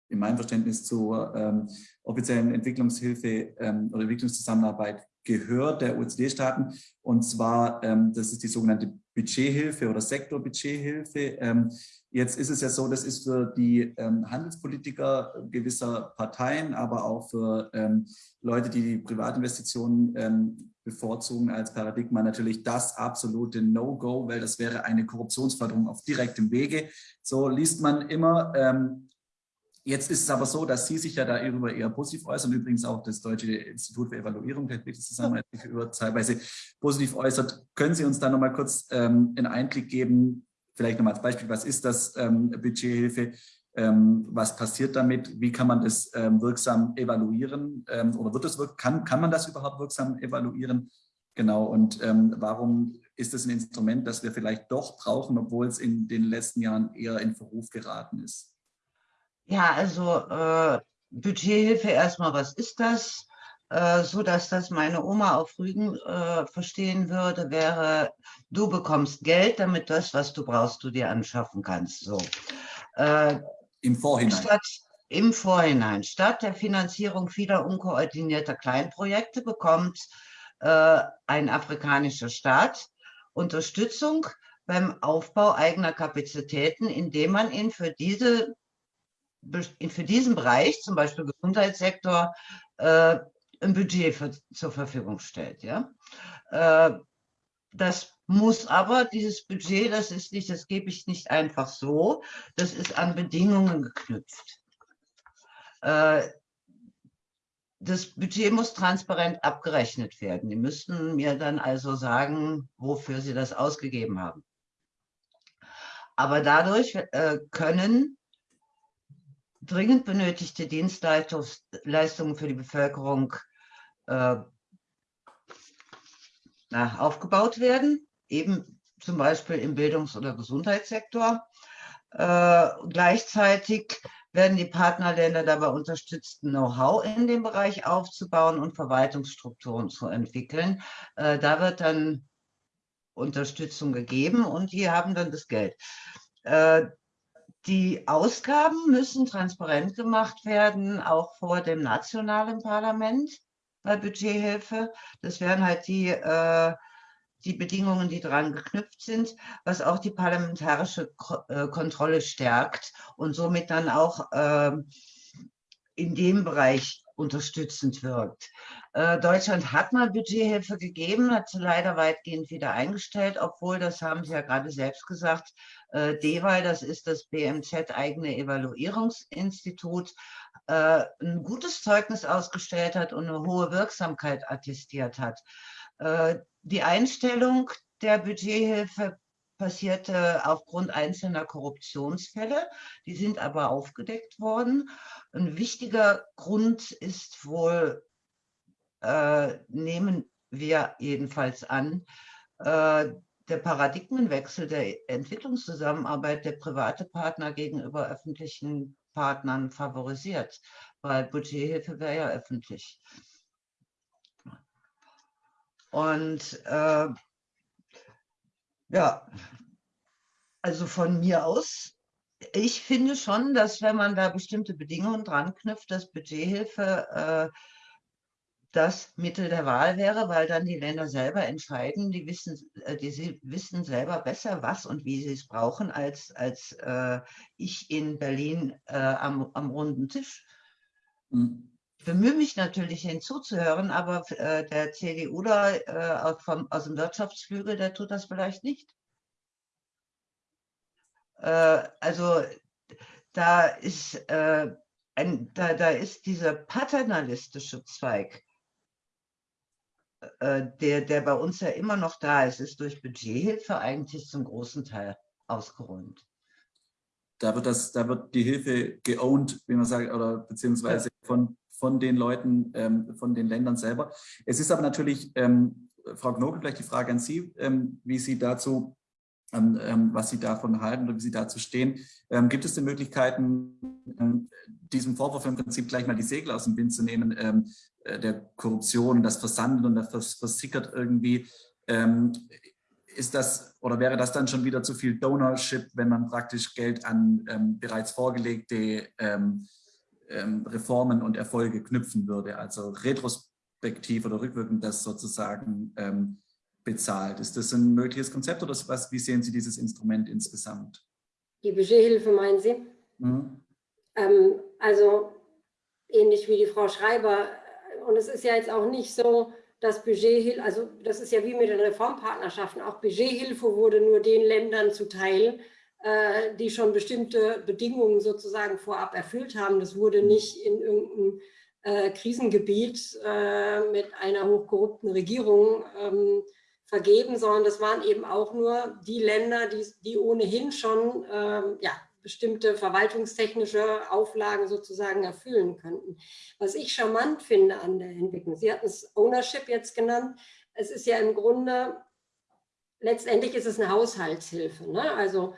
in meinem Verständnis zur ähm, offiziellen Entwicklungshilfe ähm, oder Entwicklungszusammenarbeit gehört der OECD-Staaten. Und zwar, ähm, das ist die sogenannte Budgethilfe oder Sektorbudgethilfe. Ähm, jetzt ist es ja so, das ist für die ähm, Handelspolitiker gewisser Parteien, aber auch für ähm, Leute, die die Privatinvestitionen bevorzugen als Paradigma natürlich das absolute No-Go, weil das wäre eine Korruptionsförderung auf direktem Wege. So liest man immer Jetzt ist es aber so, dass Sie sich ja darüber eher positiv äußern, übrigens auch das Deutsche Institut für Evaluierung der Entwicklungszusammenarbeit sich über teilweise positiv äußert. Können Sie uns da nochmal kurz ähm, einen Einblick geben, vielleicht nochmal als Beispiel, was ist das ähm, Budgethilfe, ähm, was passiert damit, wie kann man das ähm, wirksam evaluieren ähm, oder wird das, kann, kann man das überhaupt wirksam evaluieren? Genau, und ähm, warum ist es ein Instrument, das wir vielleicht doch brauchen, obwohl es in den letzten Jahren eher in Verruf geraten ist? Ja, also äh, Budgethilfe erstmal, was ist das? Äh, so dass das meine Oma auf Rügen äh, verstehen würde, wäre, du bekommst Geld, damit das, was du brauchst, du dir anschaffen kannst. So. Äh, Im Vorhinein. Statt, Im Vorhinein. Statt der Finanzierung vieler unkoordinierter Kleinprojekte bekommt äh, ein afrikanischer Staat Unterstützung beim Aufbau eigener Kapazitäten, indem man ihn für diese für diesen Bereich, zum Beispiel Gesundheitssektor, äh, ein Budget für, zur Verfügung stellt. Ja? Äh, das muss aber, dieses Budget, das ist nicht, das gebe ich nicht einfach so, das ist an Bedingungen geknüpft. Äh, das Budget muss transparent abgerechnet werden. Die müssten mir dann also sagen, wofür sie das ausgegeben haben. Aber dadurch äh, können dringend benötigte Dienstleistungen für die Bevölkerung äh, na, aufgebaut werden, eben zum Beispiel im Bildungs- oder Gesundheitssektor. Äh, gleichzeitig werden die Partnerländer dabei unterstützt, Know-how in dem Bereich aufzubauen und Verwaltungsstrukturen zu entwickeln. Äh, da wird dann Unterstützung gegeben und die haben dann das Geld. Äh, die Ausgaben müssen transparent gemacht werden, auch vor dem nationalen Parlament bei Budgethilfe. Das wären halt die, äh, die Bedingungen, die daran geknüpft sind, was auch die parlamentarische äh, Kontrolle stärkt und somit dann auch äh, in dem Bereich unterstützend wirkt. Äh, Deutschland hat mal Budgethilfe gegeben, hat sie leider weitgehend wieder eingestellt, obwohl, das haben Sie ja gerade selbst gesagt, äh, DEWAL, das ist das BMZ eigene Evaluierungsinstitut, äh, ein gutes Zeugnis ausgestellt hat und eine hohe Wirksamkeit attestiert hat. Äh, die Einstellung der Budgethilfe passierte aufgrund einzelner Korruptionsfälle. Die sind aber aufgedeckt worden. Ein wichtiger Grund ist wohl, äh, nehmen wir jedenfalls an, äh, der Paradigmenwechsel der Entwicklungszusammenarbeit der private Partner gegenüber öffentlichen Partnern favorisiert, weil Budgethilfe wäre ja öffentlich. Und äh, ja, also von mir aus, ich finde schon, dass wenn man da bestimmte Bedingungen dran knüpft, dass Budgethilfe äh, das Mittel der Wahl wäre, weil dann die Länder selber entscheiden, die wissen, äh, die wissen selber besser, was und wie sie es brauchen, als, als äh, ich in Berlin äh, am, am runden Tisch. Mhm. Ich bemühe mich natürlich hinzuzuhören, aber äh, der CDUler äh, vom, aus dem Wirtschaftsflügel, der tut das vielleicht nicht. Äh, also da ist, äh, ein, da, da ist dieser paternalistische Zweig, der, der bei uns ja immer noch da ist, ist durch Budgethilfe eigentlich zum großen Teil ausgeräumt. Da wird, das, da wird die Hilfe geowned, wie man sagt, oder beziehungsweise von, von den Leuten, ähm, von den Ländern selber. Es ist aber natürlich, ähm, Frau Knobel, vielleicht die Frage an Sie, ähm, wie Sie dazu, was Sie davon halten oder wie Sie dazu stehen. Ähm, gibt es denn Möglichkeiten, diesem Vorwurf im Prinzip gleich mal die Segel aus dem Wind zu nehmen, äh, der Korruption, das Versandet und das versickert irgendwie. Ähm, ist das oder wäre das dann schon wieder zu viel Donorship, wenn man praktisch Geld an ähm, bereits vorgelegte ähm, ähm Reformen und Erfolge knüpfen würde? Also retrospektiv oder rückwirkend das sozusagen ähm, bezahlt. Ist das ein mögliches Konzept oder was, wie sehen Sie dieses Instrument insgesamt? Die Budgethilfe meinen Sie? Mhm. Ähm, also ähnlich wie die Frau Schreiber und es ist ja jetzt auch nicht so, dass Budgethilfe, also das ist ja wie mit den Reformpartnerschaften, auch Budgethilfe wurde nur den Ländern zuteil, äh, die schon bestimmte Bedingungen sozusagen vorab erfüllt haben. Das wurde nicht in irgendeinem äh, Krisengebiet äh, mit einer hochkorrupten Regierung ähm, vergeben, sondern das waren eben auch nur die Länder, die, die ohnehin schon ähm, ja, bestimmte verwaltungstechnische Auflagen sozusagen erfüllen könnten. Was ich charmant finde an der Entwicklung, Sie hatten es Ownership jetzt genannt, es ist ja im Grunde, letztendlich ist es eine Haushaltshilfe. Ne? Also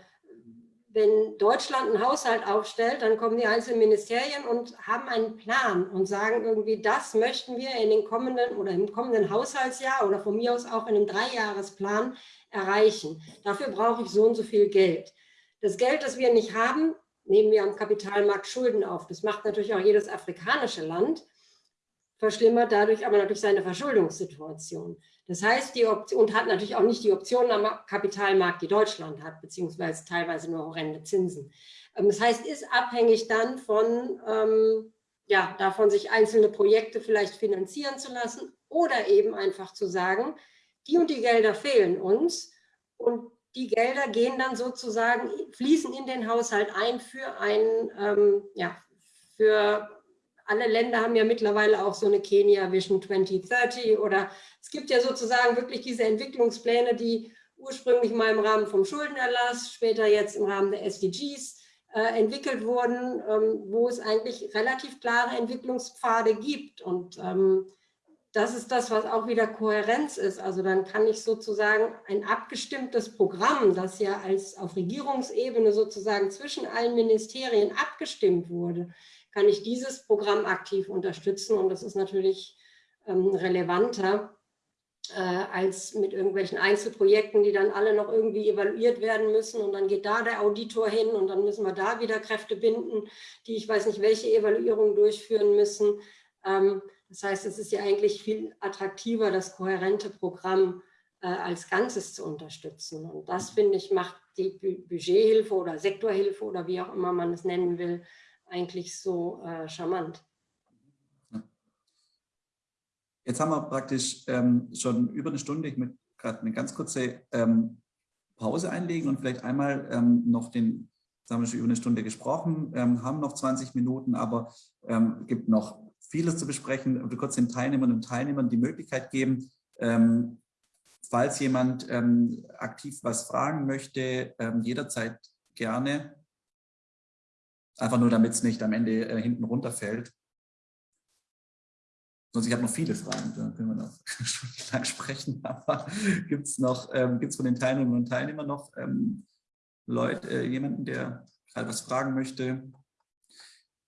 wenn Deutschland einen Haushalt aufstellt, dann kommen die einzelnen Ministerien und haben einen Plan und sagen irgendwie, das möchten wir in den kommenden oder im kommenden Haushaltsjahr oder von mir aus auch in einem Dreijahresplan erreichen. Dafür brauche ich so und so viel Geld. Das Geld, das wir nicht haben, nehmen wir am Kapitalmarkt Schulden auf. Das macht natürlich auch jedes afrikanische Land, verschlimmert dadurch aber natürlich seine Verschuldungssituation. Das heißt, die Option, und hat natürlich auch nicht die Optionen am Kapitalmarkt, die Deutschland hat, beziehungsweise teilweise nur horrende Zinsen. Ähm, das heißt, ist abhängig dann von, ähm, ja, davon sich einzelne Projekte vielleicht finanzieren zu lassen oder eben einfach zu sagen, die und die Gelder fehlen uns und die Gelder gehen dann sozusagen, fließen in den Haushalt ein für ein, ähm, ja, für alle Länder haben ja mittlerweile auch so eine Kenia Vision 2030 oder es gibt ja sozusagen wirklich diese Entwicklungspläne, die ursprünglich mal im Rahmen vom Schuldenerlass, später jetzt im Rahmen der SDGs äh, entwickelt wurden, ähm, wo es eigentlich relativ klare Entwicklungspfade gibt und ähm, das ist das, was auch wieder Kohärenz ist. Also dann kann ich sozusagen ein abgestimmtes Programm, das ja als auf Regierungsebene sozusagen zwischen allen Ministerien abgestimmt wurde, kann ich dieses Programm aktiv unterstützen. Und das ist natürlich ähm, relevanter äh, als mit irgendwelchen Einzelprojekten, die dann alle noch irgendwie evaluiert werden müssen. Und dann geht da der Auditor hin und dann müssen wir da wieder Kräfte binden, die ich weiß nicht, welche Evaluierung durchführen müssen. Ähm, das heißt, es ist ja eigentlich viel attraktiver, das kohärente Programm äh, als Ganzes zu unterstützen. Und das, finde ich, macht die Budgethilfe oder Sektorhilfe oder wie auch immer man es nennen will, eigentlich so äh, charmant. Jetzt haben wir praktisch ähm, schon über eine Stunde. Ich möchte gerade eine ganz kurze ähm, Pause einlegen und vielleicht einmal ähm, noch den, jetzt haben wir schon über eine Stunde gesprochen, ähm, haben noch 20 Minuten, aber ähm, gibt noch vieles zu besprechen und kurz den Teilnehmerinnen und Teilnehmern die Möglichkeit geben, ähm, falls jemand ähm, aktiv was fragen möchte, jederzeit gerne. Einfach nur, damit es nicht am Ende äh, hinten runterfällt. Sonst, ich habe noch viele Fragen, da können wir noch stundenlang sprechen, aber gibt es noch, ähm, gibt es von den Teilnehmerinnen und Teilnehmern noch ähm, Leute, äh, jemanden, der gerade was fragen möchte?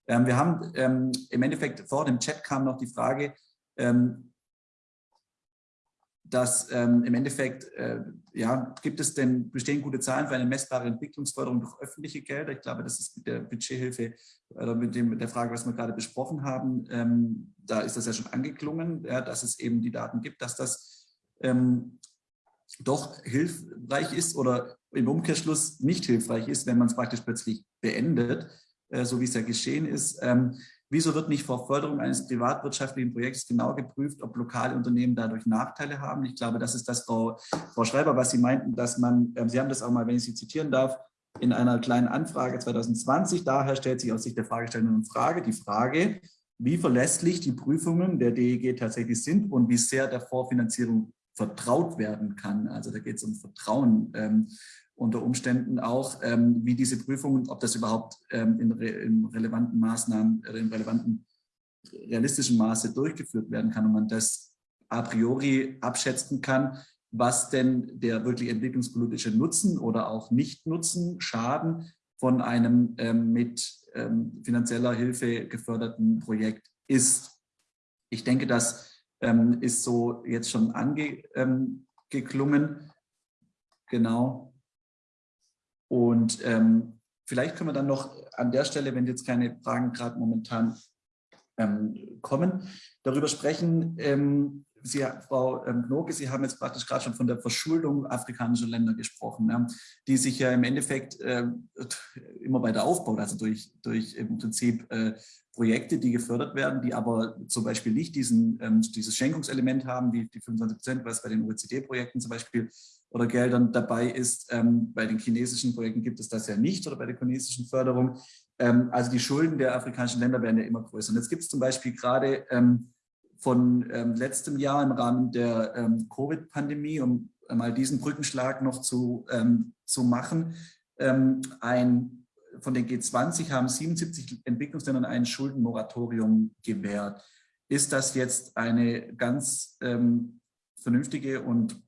Ähm, wir haben ähm, im Endeffekt vor dem Chat kam noch die Frage, ähm, dass ähm, im Endeffekt, äh, ja, gibt es denn, bestehen gute Zahlen für eine messbare Entwicklungsförderung durch öffentliche Gelder? Ich glaube, das ist mit der Budgethilfe oder mit, dem, mit der Frage, was wir gerade besprochen haben, ähm, da ist das ja schon angeklungen, ja, dass es eben die Daten gibt, dass das ähm, doch hilfreich ist oder im Umkehrschluss nicht hilfreich ist, wenn man es praktisch plötzlich beendet, äh, so wie es ja geschehen ist. Wieso wird nicht vor Förderung eines privatwirtschaftlichen Projekts genau geprüft, ob lokale Unternehmen dadurch Nachteile haben? Ich glaube, das ist das, Frau, Frau Schreiber, was Sie meinten, dass man, äh, Sie haben das auch mal, wenn ich Sie zitieren darf, in einer kleinen Anfrage 2020, daher stellt sich aus Sicht der Fragestellenden Frage, die Frage, wie verlässlich die Prüfungen der DEG tatsächlich sind und wie sehr der Vorfinanzierung vertraut werden kann. Also da geht es um Vertrauen. Ähm, unter Umständen auch, ähm, wie diese Prüfungen, ob das überhaupt ähm, in, re in, relevanten Maßnahmen, äh, in relevanten realistischen Maße durchgeführt werden kann und man das a priori abschätzen kann, was denn der wirklich entwicklungspolitische Nutzen oder auch Nicht-Nutzen, Schaden von einem ähm, mit ähm, finanzieller Hilfe geförderten Projekt ist. Ich denke, das ähm, ist so jetzt schon angeklungen. Ähm, genau. Und ähm, vielleicht können wir dann noch an der Stelle, wenn jetzt keine Fragen gerade momentan ähm, kommen, darüber sprechen. Ähm, Sie, Frau ähm, Knoke, Sie haben jetzt praktisch gerade schon von der Verschuldung afrikanischer Länder gesprochen, ja, die sich ja im Endeffekt äh, immer weiter aufbaut, also durch, durch im Prinzip äh, Projekte, die gefördert werden, die aber zum Beispiel nicht diesen, ähm, dieses Schenkungselement haben, wie die 25 Prozent, was bei den OECD-Projekten zum Beispiel oder Geldern dabei ist. Ähm, bei den chinesischen Projekten gibt es das ja nicht oder bei der chinesischen Förderung. Ähm, also die Schulden der afrikanischen Länder werden ja immer größer. Und jetzt gibt es zum Beispiel gerade ähm, von ähm, letztem Jahr im Rahmen der ähm, Covid-Pandemie, um mal diesen Brückenschlag noch zu, ähm, zu machen, ein, von den G20 haben 77 Entwicklungsländern ein Schuldenmoratorium gewährt. Ist das jetzt eine ganz vernünftige und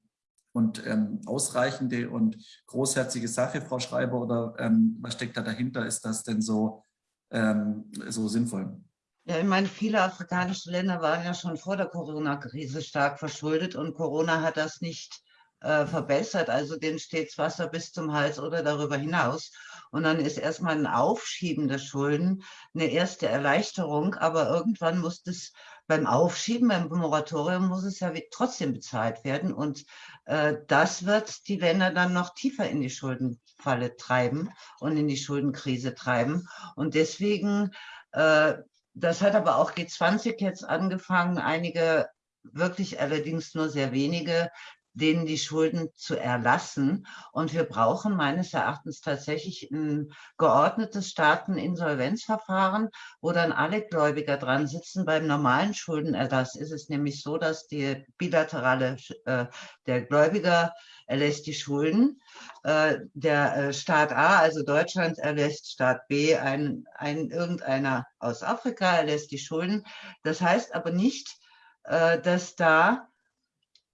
und ähm, ausreichende und großherzige Sache, Frau Schreiber, oder ähm, was steckt da dahinter? Ist das denn so, ähm, so sinnvoll? Ja, ich meine, viele afrikanische Länder waren ja schon vor der Corona-Krise stark verschuldet und Corona hat das nicht äh, verbessert. Also denen steht Wasser bis zum Hals oder darüber hinaus. Und dann ist erstmal ein Aufschieben der Schulden eine erste Erleichterung, aber irgendwann muss das beim Aufschieben, beim Moratorium muss es ja trotzdem bezahlt werden. Und das wird die Länder dann noch tiefer in die Schuldenfalle treiben und in die Schuldenkrise treiben. Und deswegen, äh, das hat aber auch G20 jetzt angefangen, einige wirklich allerdings nur sehr wenige denen die Schulden zu erlassen. Und wir brauchen meines Erachtens tatsächlich ein geordnetes Staateninsolvenzverfahren, wo dann alle Gläubiger dran sitzen. Beim normalen Schuldenerlass ist es nämlich so, dass die bilaterale, äh, der Gläubiger erlässt die Schulden. Äh, der äh, Staat A, also Deutschland, erlässt Staat B, ein, ein irgendeiner aus Afrika erlässt die Schulden. Das heißt aber nicht, äh, dass da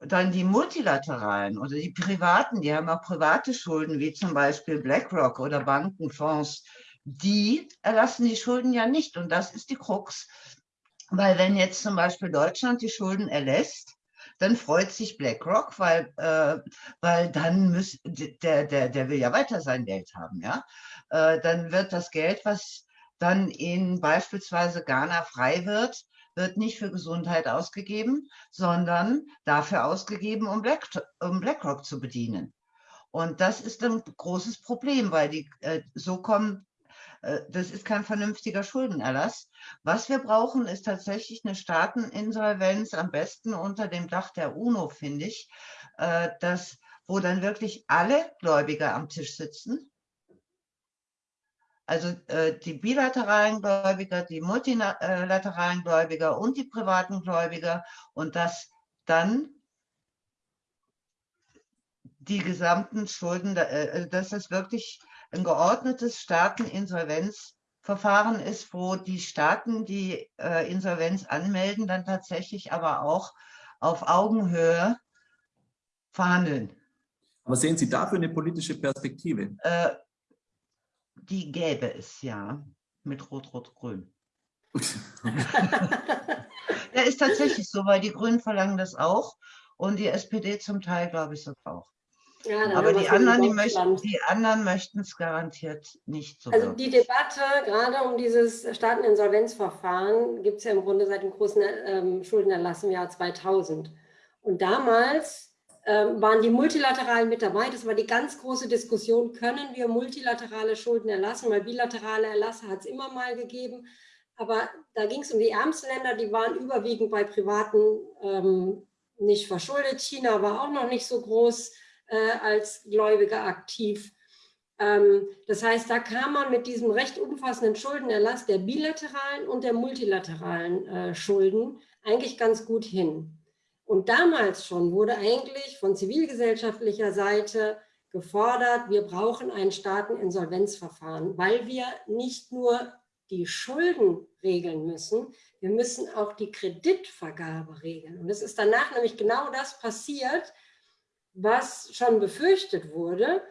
dann die multilateralen oder die privaten, die haben auch private Schulden, wie zum Beispiel BlackRock oder Bankenfonds, die erlassen die Schulden ja nicht. Und das ist die Krux. Weil wenn jetzt zum Beispiel Deutschland die Schulden erlässt, dann freut sich BlackRock, weil, äh, weil dann muss, der, der, der will ja weiter sein Geld haben. Ja? Äh, dann wird das Geld, was dann in beispielsweise Ghana frei wird, wird nicht für Gesundheit ausgegeben, sondern dafür ausgegeben, um, Black, um BlackRock zu bedienen. Und das ist ein großes Problem, weil die äh, so kommen, äh, das ist kein vernünftiger Schuldenerlass. Was wir brauchen, ist tatsächlich eine Staateninsolvenz, am besten unter dem Dach der UNO, finde ich, äh, das, wo dann wirklich alle Gläubiger am Tisch sitzen also äh, die bilateralen Gläubiger, die multilateralen Gläubiger und die privaten Gläubiger und dass dann die gesamten Schulden, äh, dass es wirklich ein geordnetes Staateninsolvenzverfahren ist, wo die Staaten, die äh, Insolvenz anmelden, dann tatsächlich aber auch auf Augenhöhe verhandeln. Aber sehen Sie dafür eine politische Perspektive? Äh, die gäbe es ja mit Rot-Rot-Grün. Der ist tatsächlich so, weil die Grünen verlangen das auch und die SPD zum Teil, glaube ich, auch. Ja, Aber die anderen, die, möchten, die anderen möchten es garantiert nicht so. Also wirklich. die Debatte gerade um dieses Staateninsolvenzverfahren gibt es ja im Grunde seit dem großen ähm, Schuldenerlass im Jahr 2000. Und damals waren die Multilateralen mit dabei. Das war die ganz große Diskussion, können wir multilaterale Schulden erlassen, weil bilaterale Erlasse hat es immer mal gegeben. Aber da ging es um die ärmsten Länder, die waren überwiegend bei Privaten ähm, nicht verschuldet. China war auch noch nicht so groß äh, als Gläubiger aktiv. Ähm, das heißt, da kam man mit diesem recht umfassenden Schuldenerlass der bilateralen und der multilateralen äh, Schulden eigentlich ganz gut hin. Und damals schon wurde eigentlich von zivilgesellschaftlicher Seite gefordert, wir brauchen ein Staateninsolvenzverfahren, weil wir nicht nur die Schulden regeln müssen, wir müssen auch die Kreditvergabe regeln. Und es ist danach nämlich genau das passiert, was schon befürchtet wurde.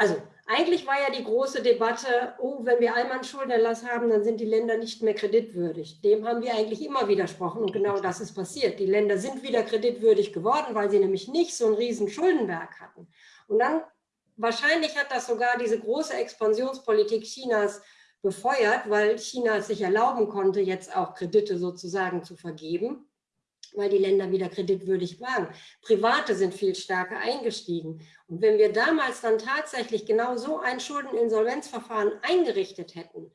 Also eigentlich war ja die große Debatte, oh, wenn wir einmal einen Schuldenerlass haben, dann sind die Länder nicht mehr kreditwürdig. Dem haben wir eigentlich immer widersprochen und genau das ist passiert. Die Länder sind wieder kreditwürdig geworden, weil sie nämlich nicht so einen riesen Schuldenberg hatten. Und dann, wahrscheinlich hat das sogar diese große Expansionspolitik Chinas befeuert, weil China es sich erlauben konnte, jetzt auch Kredite sozusagen zu vergeben, weil die Länder wieder kreditwürdig waren. Private sind viel stärker eingestiegen. Und wenn wir damals dann tatsächlich genau so ein Schuldeninsolvenzverfahren eingerichtet hätten,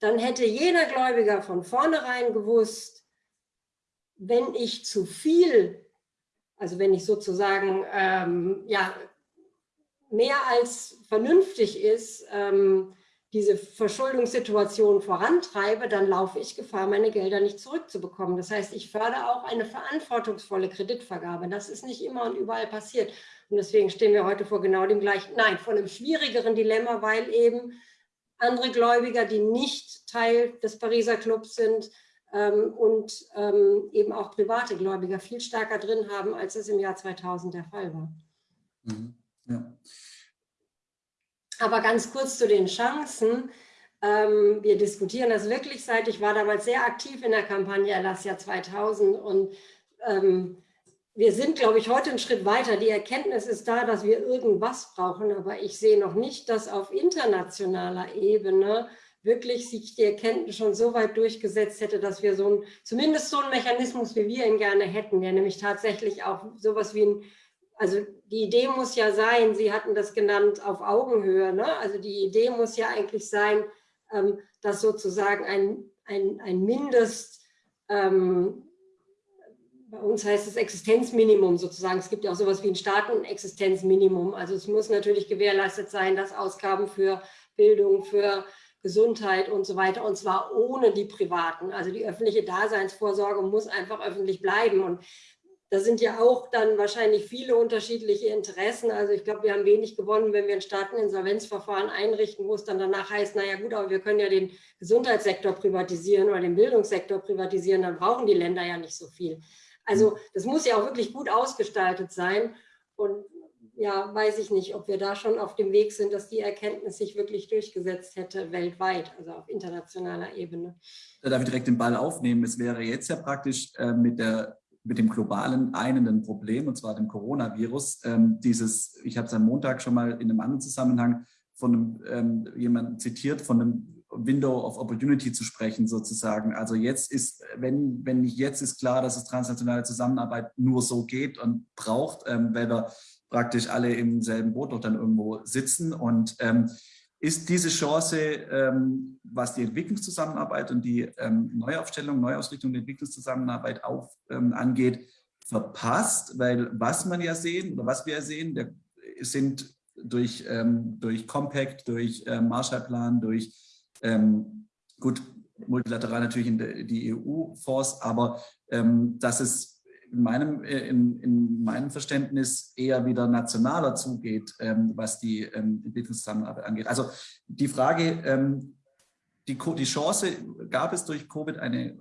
dann hätte jeder Gläubiger von vornherein gewusst, wenn ich zu viel, also wenn ich sozusagen ähm, ja, mehr als vernünftig ist, ähm, diese Verschuldungssituation vorantreibe, dann laufe ich Gefahr, meine Gelder nicht zurückzubekommen. Das heißt, ich fördere auch eine verantwortungsvolle Kreditvergabe. Das ist nicht immer und überall passiert. Und deswegen stehen wir heute vor genau dem gleichen, nein, vor einem schwierigeren Dilemma, weil eben andere Gläubiger, die nicht Teil des Pariser Clubs sind ähm, und ähm, eben auch private Gläubiger viel stärker drin haben, als es im Jahr 2000 der Fall war. Mhm. Ja. Aber ganz kurz zu den Chancen. Ähm, wir diskutieren das wirklich seit, ich war damals sehr aktiv in der Kampagne Erlass Jahr 2000 und ähm, wir sind, glaube ich, heute einen Schritt weiter. Die Erkenntnis ist da, dass wir irgendwas brauchen, aber ich sehe noch nicht, dass auf internationaler Ebene wirklich sich die Erkenntnis schon so weit durchgesetzt hätte, dass wir so ein, zumindest so einen Mechanismus, wie wir ihn gerne hätten, der nämlich tatsächlich auch sowas wie ein also die Idee muss ja sein, Sie hatten das genannt, auf Augenhöhe. Ne? Also die Idee muss ja eigentlich sein, ähm, dass sozusagen ein, ein, ein Mindest, ähm, bei uns heißt es Existenzminimum sozusagen, es gibt ja auch sowas wie ein Staatenexistenzminimum. Also es muss natürlich gewährleistet sein, dass Ausgaben für Bildung, für Gesundheit und so weiter, und zwar ohne die privaten. Also die öffentliche Daseinsvorsorge muss einfach öffentlich bleiben. Und da sind ja auch dann wahrscheinlich viele unterschiedliche Interessen. Also ich glaube, wir haben wenig gewonnen, wenn wir ein Staateninsolvenzverfahren einrichten, wo es dann danach heißt, naja gut, aber wir können ja den Gesundheitssektor privatisieren oder den Bildungssektor privatisieren, dann brauchen die Länder ja nicht so viel. Also das muss ja auch wirklich gut ausgestaltet sein. Und ja, weiß ich nicht, ob wir da schon auf dem Weg sind, dass die Erkenntnis sich wirklich durchgesetzt hätte weltweit, also auf internationaler Ebene. Da darf ich direkt den Ball aufnehmen. Es wäre jetzt ja praktisch äh, mit der mit dem globalen einenden Problem, und zwar dem Coronavirus. Ähm, dieses, ich habe es am Montag schon mal in einem anderen Zusammenhang von einem, ähm, jemandem zitiert, von einem Window of Opportunity zu sprechen sozusagen. Also jetzt ist, wenn, wenn nicht jetzt ist klar, dass es transnationale Zusammenarbeit nur so geht und braucht, ähm, weil wir praktisch alle im selben Boot doch dann irgendwo sitzen und ähm, ist diese Chance, ähm, was die Entwicklungszusammenarbeit und die ähm, Neuaufstellung, Neuausrichtung der Entwicklungszusammenarbeit auf, ähm, angeht, verpasst, weil was man ja sehen oder was wir ja sehen, der, sind durch, ähm, durch Compact, durch ähm, Marshallplan, durch ähm, gut multilateral natürlich in der, die EU-Fonds, aber dass es in meinem, äh, in, in meinem Verständnis eher wieder nationaler zugeht, ähm, was die ähm, Entwicklungszusammenarbeit angeht. Also die Frage, ähm, die, die Chance, gab es durch Covid eine,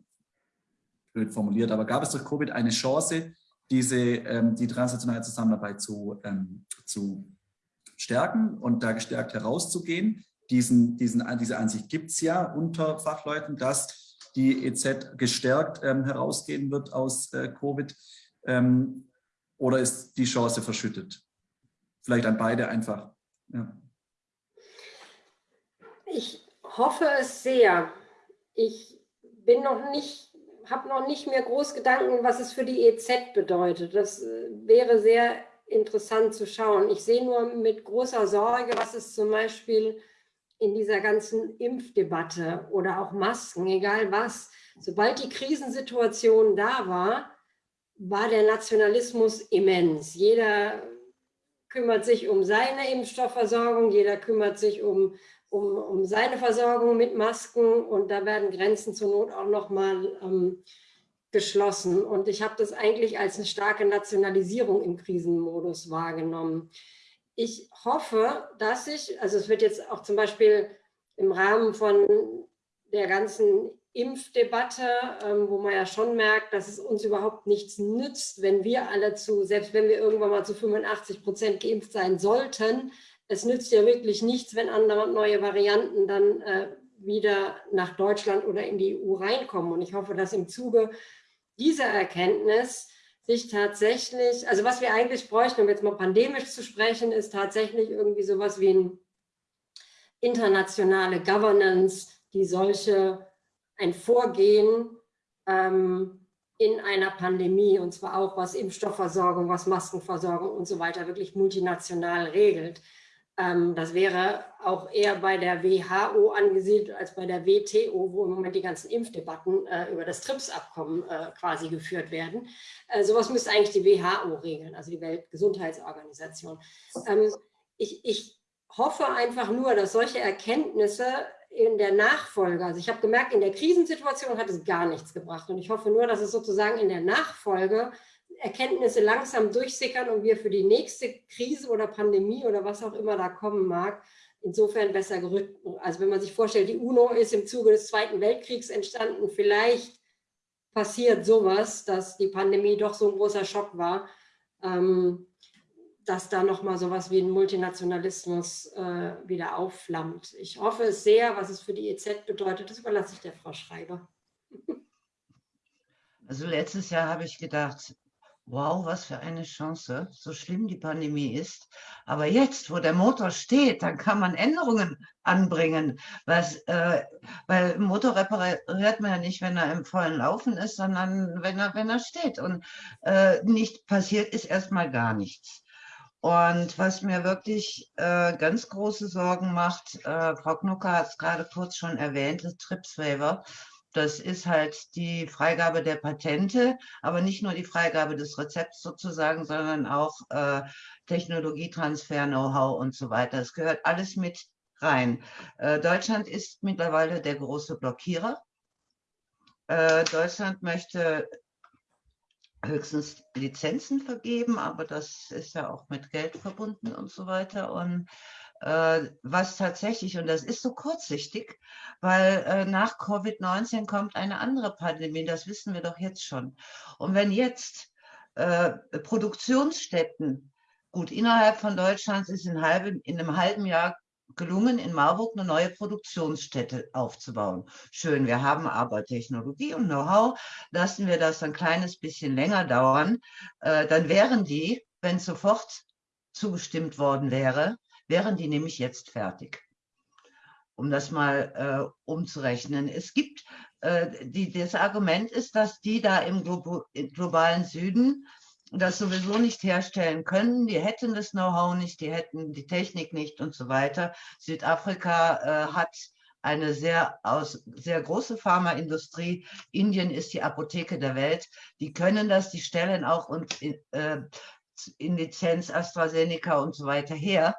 blöd formuliert, aber gab es durch Covid eine Chance, diese, ähm, die transnationale Zusammenarbeit zu, ähm, zu stärken und da gestärkt herauszugehen? Diesen, diesen, diese Ansicht gibt es ja unter Fachleuten, dass die EZ gestärkt ähm, herausgehen wird aus äh, Covid? Ähm, oder ist die Chance verschüttet? Vielleicht an beide einfach. Ja. Ich hoffe es sehr. Ich bin noch nicht, habe noch nicht mehr groß Gedanken, was es für die EZ bedeutet. Das äh, wäre sehr interessant zu schauen. Ich sehe nur mit großer Sorge, was es zum Beispiel in dieser ganzen Impfdebatte oder auch Masken, egal was, sobald die Krisensituation da war, war der Nationalismus immens. Jeder kümmert sich um seine Impfstoffversorgung, jeder kümmert sich um, um, um seine Versorgung mit Masken und da werden Grenzen zur Not auch nochmal ähm, geschlossen. Und ich habe das eigentlich als eine starke Nationalisierung im Krisenmodus wahrgenommen ich hoffe, dass ich, also es wird jetzt auch zum Beispiel im Rahmen von der ganzen Impfdebatte, ähm, wo man ja schon merkt, dass es uns überhaupt nichts nützt, wenn wir alle zu, selbst wenn wir irgendwann mal zu 85 Prozent geimpft sein sollten, es nützt ja wirklich nichts, wenn andere neue Varianten dann äh, wieder nach Deutschland oder in die EU reinkommen. Und ich hoffe, dass im Zuge dieser Erkenntnis sich tatsächlich, also was wir eigentlich bräuchten, um jetzt mal pandemisch zu sprechen, ist tatsächlich irgendwie sowas wie eine internationale Governance, die solche, ein Vorgehen ähm, in einer Pandemie, und zwar auch was Impfstoffversorgung, was Maskenversorgung und so weiter, wirklich multinational regelt. Ähm, das wäre auch eher bei der WHO angesiedelt als bei der WTO, wo im Moment die ganzen Impfdebatten äh, über das TRIPS-Abkommen äh, quasi geführt werden. Äh, sowas müsste eigentlich die WHO regeln, also die Weltgesundheitsorganisation. Ähm, ich, ich hoffe einfach nur, dass solche Erkenntnisse in der Nachfolge, also ich habe gemerkt, in der Krisensituation hat es gar nichts gebracht und ich hoffe nur, dass es sozusagen in der Nachfolge Erkenntnisse langsam durchsickern und wir für die nächste Krise oder Pandemie oder was auch immer da kommen mag, insofern besser gerückt. Also wenn man sich vorstellt, die UNO ist im Zuge des Zweiten Weltkriegs entstanden, vielleicht passiert sowas, dass die Pandemie doch so ein großer Schock war, ähm, dass da nochmal sowas wie ein Multinationalismus äh, wieder aufflammt. Ich hoffe es sehr, was es für die EZ bedeutet, das überlasse ich der Frau Schreiber. Also letztes Jahr habe ich gedacht, wow, was für eine Chance, so schlimm die Pandemie ist. Aber jetzt, wo der Motor steht, dann kann man Änderungen anbringen. Was, äh, weil Motor repariert man ja nicht, wenn er im vollen Laufen ist, sondern wenn er, wenn er steht. Und äh, nicht passiert ist erstmal gar nichts. Und was mir wirklich äh, ganz große Sorgen macht, äh, Frau Knucker hat es gerade kurz schon erwähnt, das TRIPS-Waiver. Das ist halt die Freigabe der Patente, aber nicht nur die Freigabe des Rezepts sozusagen, sondern auch äh, Technologietransfer, Know-how und so weiter. Es gehört alles mit rein. Äh, Deutschland ist mittlerweile der große Blockierer. Äh, Deutschland möchte höchstens Lizenzen vergeben, aber das ist ja auch mit Geld verbunden und so weiter. Und was tatsächlich, und das ist so kurzsichtig, weil äh, nach Covid-19 kommt eine andere Pandemie, das wissen wir doch jetzt schon. Und wenn jetzt äh, Produktionsstätten, gut, innerhalb von Deutschland ist in, halben, in einem halben Jahr gelungen, in Marburg eine neue Produktionsstätte aufzubauen. Schön, wir haben aber Technologie und Know-how. Lassen wir das ein kleines bisschen länger dauern, äh, dann wären die, wenn sofort zugestimmt worden wäre, wären die nämlich jetzt fertig. Um das mal äh, umzurechnen. Es gibt, äh, die, das Argument ist, dass die da im Glo globalen Süden das sowieso nicht herstellen können. Die hätten das Know-how nicht, die hätten die Technik nicht und so weiter. Südafrika äh, hat eine sehr, aus, sehr große Pharmaindustrie. Indien ist die Apotheke der Welt. Die können das, die stellen auch und äh, in Lizenz AstraZeneca und so weiter her.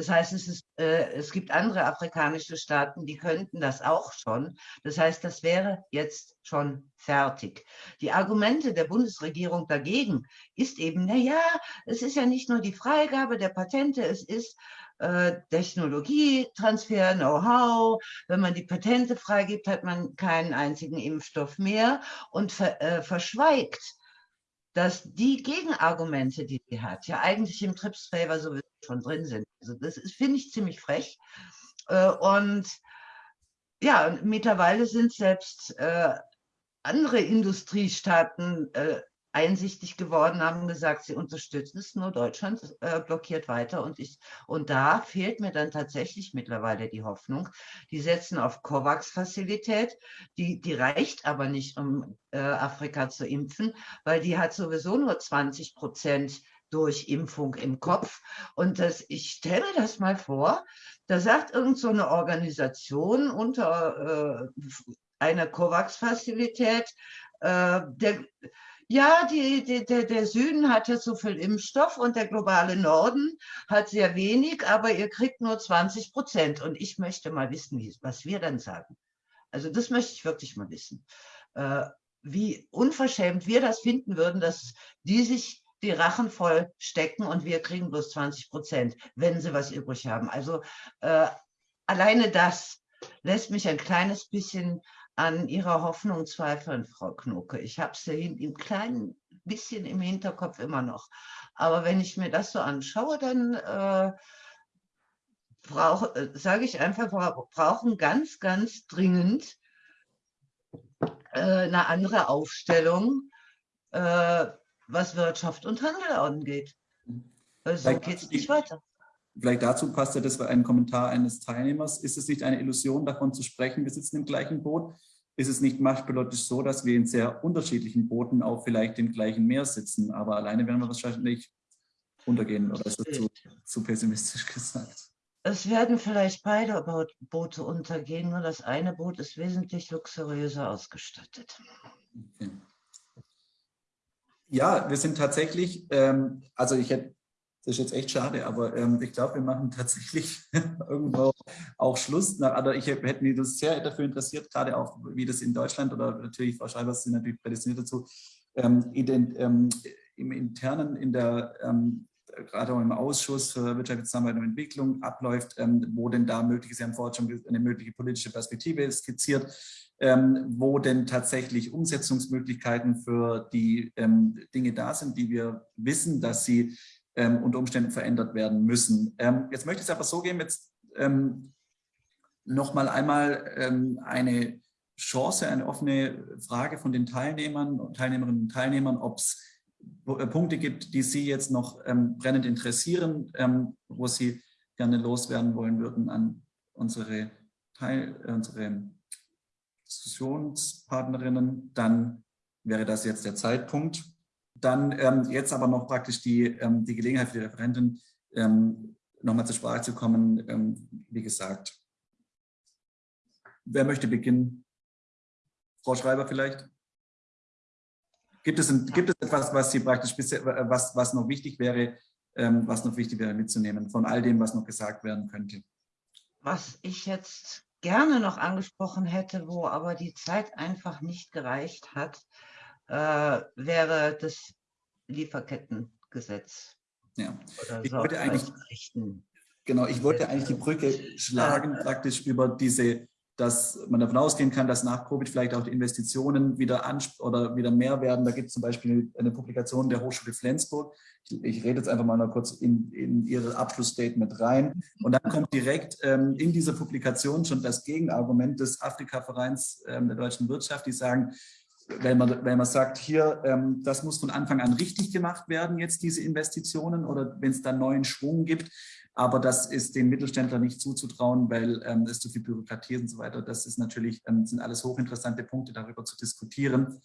Das heißt, es, ist, äh, es gibt andere afrikanische Staaten, die könnten das auch schon. Das heißt, das wäre jetzt schon fertig. Die Argumente der Bundesregierung dagegen ist eben, na ja, es ist ja nicht nur die Freigabe der Patente, es ist äh, Technologietransfer, Know-how. Wenn man die Patente freigibt, hat man keinen einzigen Impfstoff mehr und ver, äh, verschweigt dass die Gegenargumente, die sie hat, ja eigentlich im Trips Favor sowieso schon drin sind. Also das finde ich ziemlich frech. Äh, und ja, mittlerweile sind selbst äh, andere Industriestaaten äh, einsichtig geworden, haben gesagt, sie unterstützen es, nur Deutschland äh, blockiert weiter. Und, ich, und da fehlt mir dann tatsächlich mittlerweile die Hoffnung. Die setzen auf COVAX-Fazilität, die, die reicht aber nicht, um äh, Afrika zu impfen, weil die hat sowieso nur 20 Prozent durch Impfung im Kopf. Und das, ich stelle mir das mal vor, da sagt irgend so eine Organisation unter äh, einer COVAX-Fazilität, äh, der, ja, die, die, der, Süden hat ja so viel Impfstoff und der globale Norden hat sehr wenig, aber ihr kriegt nur 20 Prozent. Und ich möchte mal wissen, was wir dann sagen. Also das möchte ich wirklich mal wissen. Äh, wie unverschämt wir das finden würden, dass die sich die Rachen voll stecken und wir kriegen bloß 20 Prozent, wenn sie was übrig haben. Also äh, alleine das lässt mich ein kleines bisschen an Ihrer Hoffnung zweifeln, Frau Knucke. Ich habe sie im kleinen bisschen im Hinterkopf immer noch. Aber wenn ich mir das so anschaue, dann äh, äh, sage ich einfach, wir brauchen ganz, ganz dringend äh, eine andere Aufstellung, äh, was Wirtschaft und Handel angeht. So geht es nicht weiter. Vielleicht dazu passt ja, das war ein Kommentar eines Teilnehmers. Ist es nicht eine Illusion, davon zu sprechen, wir sitzen im gleichen Boot? Ist es nicht machtpilotisch so, dass wir in sehr unterschiedlichen Booten auf vielleicht dem gleichen Meer sitzen? Aber alleine werden wir wahrscheinlich untergehen, oder ist das zu, zu pessimistisch gesagt? Es werden vielleicht beide Boote untergehen, nur das eine Boot ist wesentlich luxuriöser ausgestattet. Okay. Ja, wir sind tatsächlich, ähm, also ich hätte das ist jetzt echt schade, aber ähm, ich glaube, wir machen tatsächlich irgendwo auch Schluss. Na, also ich hätte mich das sehr dafür interessiert, gerade auch, wie das in Deutschland oder natürlich, Frau Schreiber, sind natürlich prädestiniert dazu, ähm, ident, ähm, im Internen, in der, ähm, gerade auch im Ausschuss für wirtschaftliche Zusammenarbeit und Entwicklung abläuft, ähm, wo denn da möglich ist, Sie haben vorhin schon eine mögliche politische Perspektive skizziert, ähm, wo denn tatsächlich Umsetzungsmöglichkeiten für die Dinge da sind, die wir wissen, dass sie ähm, unter Umständen verändert werden müssen. Ähm, jetzt möchte ich es aber so geben, jetzt ähm, noch mal einmal ähm, eine Chance, eine offene Frage von den Teilnehmern und Teilnehmerinnen und Teilnehmern, ob es äh, Punkte gibt, die Sie jetzt noch ähm, brennend interessieren, ähm, wo Sie gerne loswerden wollen würden an unsere, Teil, äh, unsere Diskussionspartnerinnen, dann wäre das jetzt der Zeitpunkt. Dann ähm, jetzt aber noch praktisch die, ähm, die Gelegenheit für die Referentin, ähm, nochmal zur Sprache zu kommen. Ähm, wie gesagt, wer möchte beginnen? Frau Schreiber vielleicht? Gibt es, ein, gibt es etwas, was Sie praktisch bisher, was, was noch wichtig wäre, ähm, was noch wichtig wäre mitzunehmen von all dem, was noch gesagt werden könnte? Was ich jetzt gerne noch angesprochen hätte, wo aber die Zeit einfach nicht gereicht hat, äh, wäre das Lieferkettengesetz. Ja, ich wollte eigentlich, genau, ich wollte eigentlich die Brücke schlagen, praktisch über diese, dass man davon ausgehen kann, dass nach Covid vielleicht auch die Investitionen wieder oder wieder mehr werden. Da gibt es zum Beispiel eine Publikation der Hochschule Flensburg. Ich, ich rede jetzt einfach mal noch kurz in, in Ihre Abschlussstatement rein. Und dann kommt direkt ähm, in dieser Publikation schon das Gegenargument des Afrika-Vereins ähm, der deutschen Wirtschaft, die sagen, wenn man, wenn man sagt, hier, ähm, das muss von Anfang an richtig gemacht werden, jetzt diese Investitionen oder wenn es dann neuen Schwung gibt. Aber das ist den Mittelständlern nicht zuzutrauen, weil ähm, es zu viel Bürokratie und so weiter. Das ist natürlich, ähm, sind alles hochinteressante Punkte, darüber zu diskutieren.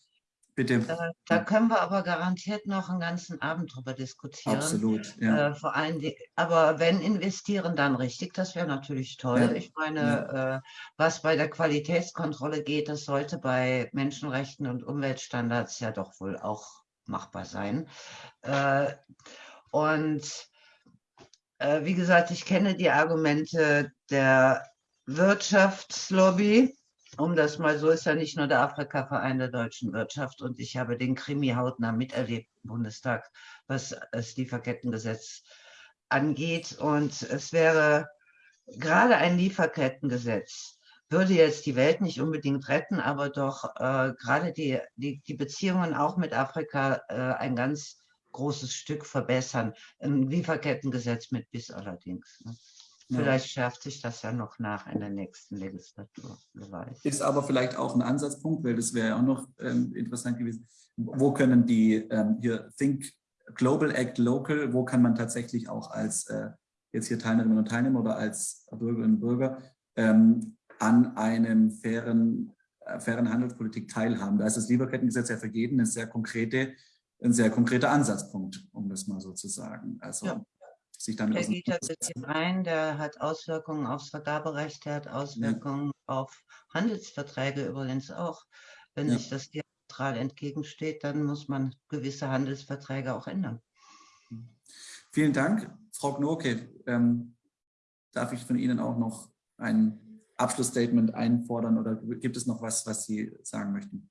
Bitte. Da, da, können wir aber garantiert noch einen ganzen Abend drüber diskutieren. Absolut, ja. Äh, vor allem, die, aber wenn investieren, dann richtig, das wäre natürlich toll. Ja. Ich meine, ja. äh, was bei der Qualitätskontrolle geht, das sollte bei Menschenrechten und Umweltstandards ja doch wohl auch machbar sein. Äh, Und äh, wie gesagt, ich kenne die Argumente der Wirtschaftslobby, um das mal so ist ja nicht nur der Afrika-Verein der deutschen Wirtschaft und ich habe den Krimi hautnah miterlebt im Bundestag, was das Lieferkettengesetz angeht. Und es wäre gerade ein Lieferkettengesetz, würde jetzt die Welt nicht unbedingt retten, aber doch äh, gerade die, die, die Beziehungen auch mit Afrika äh, ein ganz großes Stück verbessern. Ein Lieferkettengesetz mit bis allerdings. Ne? Vielleicht schärft sich das ja noch nach in der nächsten Legislatur. Ist aber vielleicht auch ein Ansatzpunkt, weil das wäre ja auch noch ähm, interessant gewesen. Wo können die ähm, hier Think Global Act Local, wo kann man tatsächlich auch als äh, jetzt hier Teilnehmerinnen und Teilnehmer oder als Bürgerinnen und Bürger ähm, an einem fairen, äh, fairen Handelspolitik teilhaben. Da ist das Lieferkettengesetz ja vergeben, eine sehr konkrete, ein sehr konkreter Ansatzpunkt, um das mal so zu sagen. Also ja sich damit Der geht jetzt rein, der hat Auswirkungen aufs Vergaberecht, der hat Auswirkungen ja. auf Handelsverträge übrigens auch. Wenn ja. sich das diametral entgegensteht, dann muss man gewisse Handelsverträge auch ändern. Vielen Dank. Frau Gnoke, ähm, darf ich von Ihnen auch noch ein Abschlussstatement einfordern oder gibt es noch was, was Sie sagen möchten?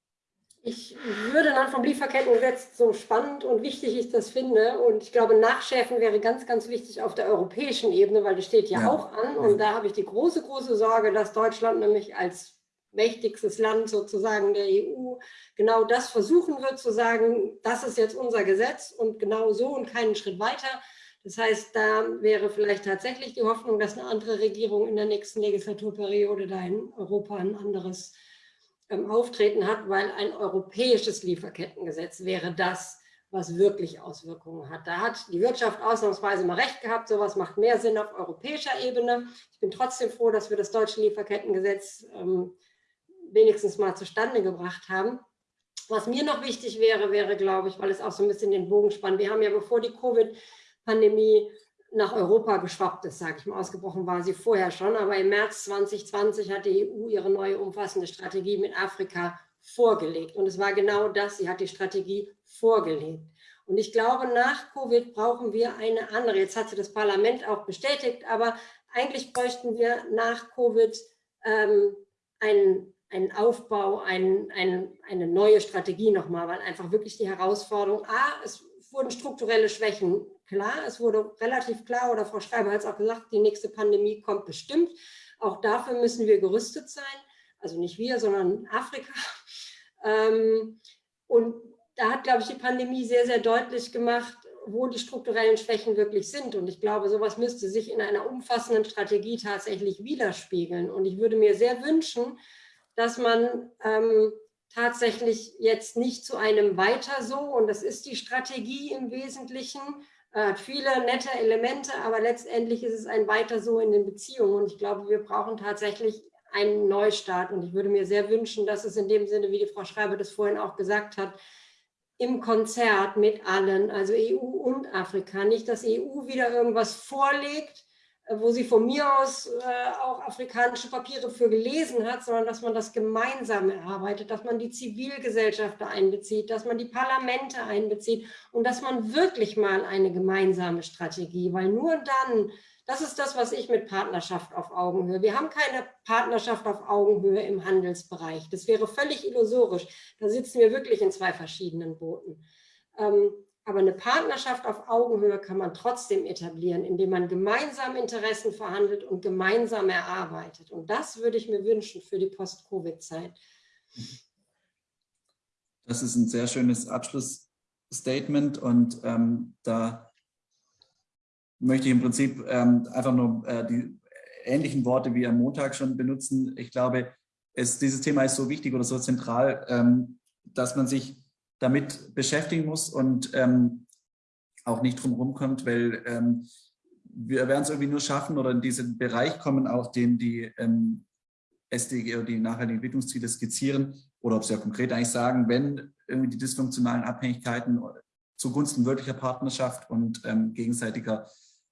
Ich würde dann vom Lieferkettengesetz so spannend und wichtig ich das finde und ich glaube, Nachschärfen wäre ganz, ganz wichtig auf der europäischen Ebene, weil das steht ja, ja. auch an und da habe ich die große, große Sorge, dass Deutschland nämlich als mächtigstes Land sozusagen der EU genau das versuchen wird zu sagen, das ist jetzt unser Gesetz und genau so und keinen Schritt weiter. Das heißt, da wäre vielleicht tatsächlich die Hoffnung, dass eine andere Regierung in der nächsten Legislaturperiode da in Europa ein anderes ähm, auftreten hat, weil ein europäisches Lieferkettengesetz wäre das, was wirklich Auswirkungen hat. Da hat die Wirtschaft ausnahmsweise mal recht gehabt, sowas macht mehr Sinn auf europäischer Ebene. Ich bin trotzdem froh, dass wir das deutsche Lieferkettengesetz ähm, wenigstens mal zustande gebracht haben. Was mir noch wichtig wäre, wäre, glaube ich, weil es auch so ein bisschen den Bogen spannt. Wir haben ja, bevor die Covid-Pandemie nach Europa geschwappt ist, sage ich mal. Ausgebrochen war sie vorher schon, aber im März 2020 hat die EU ihre neue umfassende Strategie mit Afrika vorgelegt. Und es war genau das, sie hat die Strategie vorgelegt. Und ich glaube, nach Covid brauchen wir eine andere. Jetzt hat sie das Parlament auch bestätigt, aber eigentlich bräuchten wir nach Covid ähm, einen, einen Aufbau, ein, ein, eine neue Strategie nochmal, weil einfach wirklich die Herausforderung, A, es wurden strukturelle Schwächen klar. Es wurde relativ klar, oder Frau Schreiber hat es auch gesagt, die nächste Pandemie kommt bestimmt. Auch dafür müssen wir gerüstet sein. Also nicht wir, sondern Afrika. Ähm, und da hat, glaube ich, die Pandemie sehr, sehr deutlich gemacht, wo die strukturellen Schwächen wirklich sind. Und ich glaube, sowas müsste sich in einer umfassenden Strategie tatsächlich widerspiegeln. Und ich würde mir sehr wünschen, dass man ähm, tatsächlich jetzt nicht zu einem Weiter so, und das ist die Strategie im Wesentlichen, hat viele nette Elemente, aber letztendlich ist es ein Weiter so in den Beziehungen. Und ich glaube, wir brauchen tatsächlich einen Neustart. Und ich würde mir sehr wünschen, dass es in dem Sinne, wie die Frau Schreiber das vorhin auch gesagt hat, im Konzert mit allen, also EU und Afrika, nicht, dass EU wieder irgendwas vorlegt, wo sie von mir aus äh, auch afrikanische Papiere für gelesen hat, sondern dass man das gemeinsam erarbeitet, dass man die Zivilgesellschaft einbezieht, dass man die Parlamente einbezieht und dass man wirklich mal eine gemeinsame Strategie, weil nur dann, das ist das, was ich mit Partnerschaft auf Augenhöhe, wir haben keine Partnerschaft auf Augenhöhe im Handelsbereich, das wäre völlig illusorisch, da sitzen wir wirklich in zwei verschiedenen Booten. Ähm, aber eine Partnerschaft auf Augenhöhe kann man trotzdem etablieren, indem man gemeinsam Interessen verhandelt und gemeinsam erarbeitet. Und das würde ich mir wünschen für die Post-Covid-Zeit. Das ist ein sehr schönes Abschlussstatement und ähm, da möchte ich im Prinzip ähm, einfach nur äh, die ähnlichen Worte wie am Montag schon benutzen. Ich glaube, es, dieses Thema ist so wichtig oder so zentral, ähm, dass man sich damit beschäftigen muss und ähm, auch nicht drum rumkommt, weil ähm, wir werden es irgendwie nur schaffen oder in diesen Bereich kommen, auch den die ähm, SDG oder die nachhaltigen Entwicklungsziele skizzieren oder ob sie ja konkret eigentlich sagen, wenn irgendwie die dysfunktionalen Abhängigkeiten zugunsten wirklicher Partnerschaft und ähm, gegenseitiger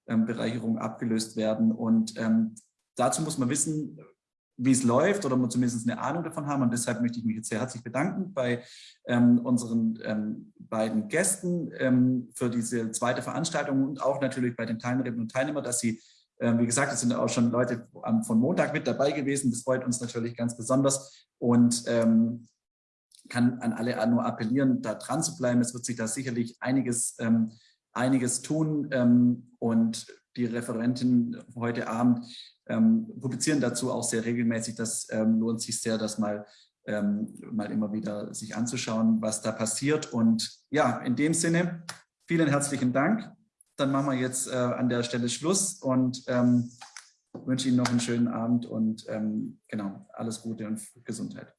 ähm, Bereicherung abgelöst werden. Und ähm, dazu muss man wissen, wie es läuft oder zumindest eine Ahnung davon haben. Und deshalb möchte ich mich jetzt sehr herzlich bedanken bei ähm, unseren ähm, beiden Gästen ähm, für diese zweite Veranstaltung und auch natürlich bei den Teilnehmerinnen und Teilnehmern, dass sie, ähm, wie gesagt, es sind auch schon Leute von Montag mit dabei gewesen. Das freut uns natürlich ganz besonders und ähm, kann an alle nur appellieren, da dran zu bleiben. Es wird sich da sicherlich einiges, ähm, einiges tun und die Referentin heute Abend ähm, publizieren dazu auch sehr regelmäßig. Das ähm, lohnt sich sehr, das mal, ähm, mal immer wieder sich anzuschauen, was da passiert. Und ja, in dem Sinne, vielen herzlichen Dank. Dann machen wir jetzt äh, an der Stelle Schluss und ähm, wünsche Ihnen noch einen schönen Abend und ähm, genau, alles Gute und Gesundheit.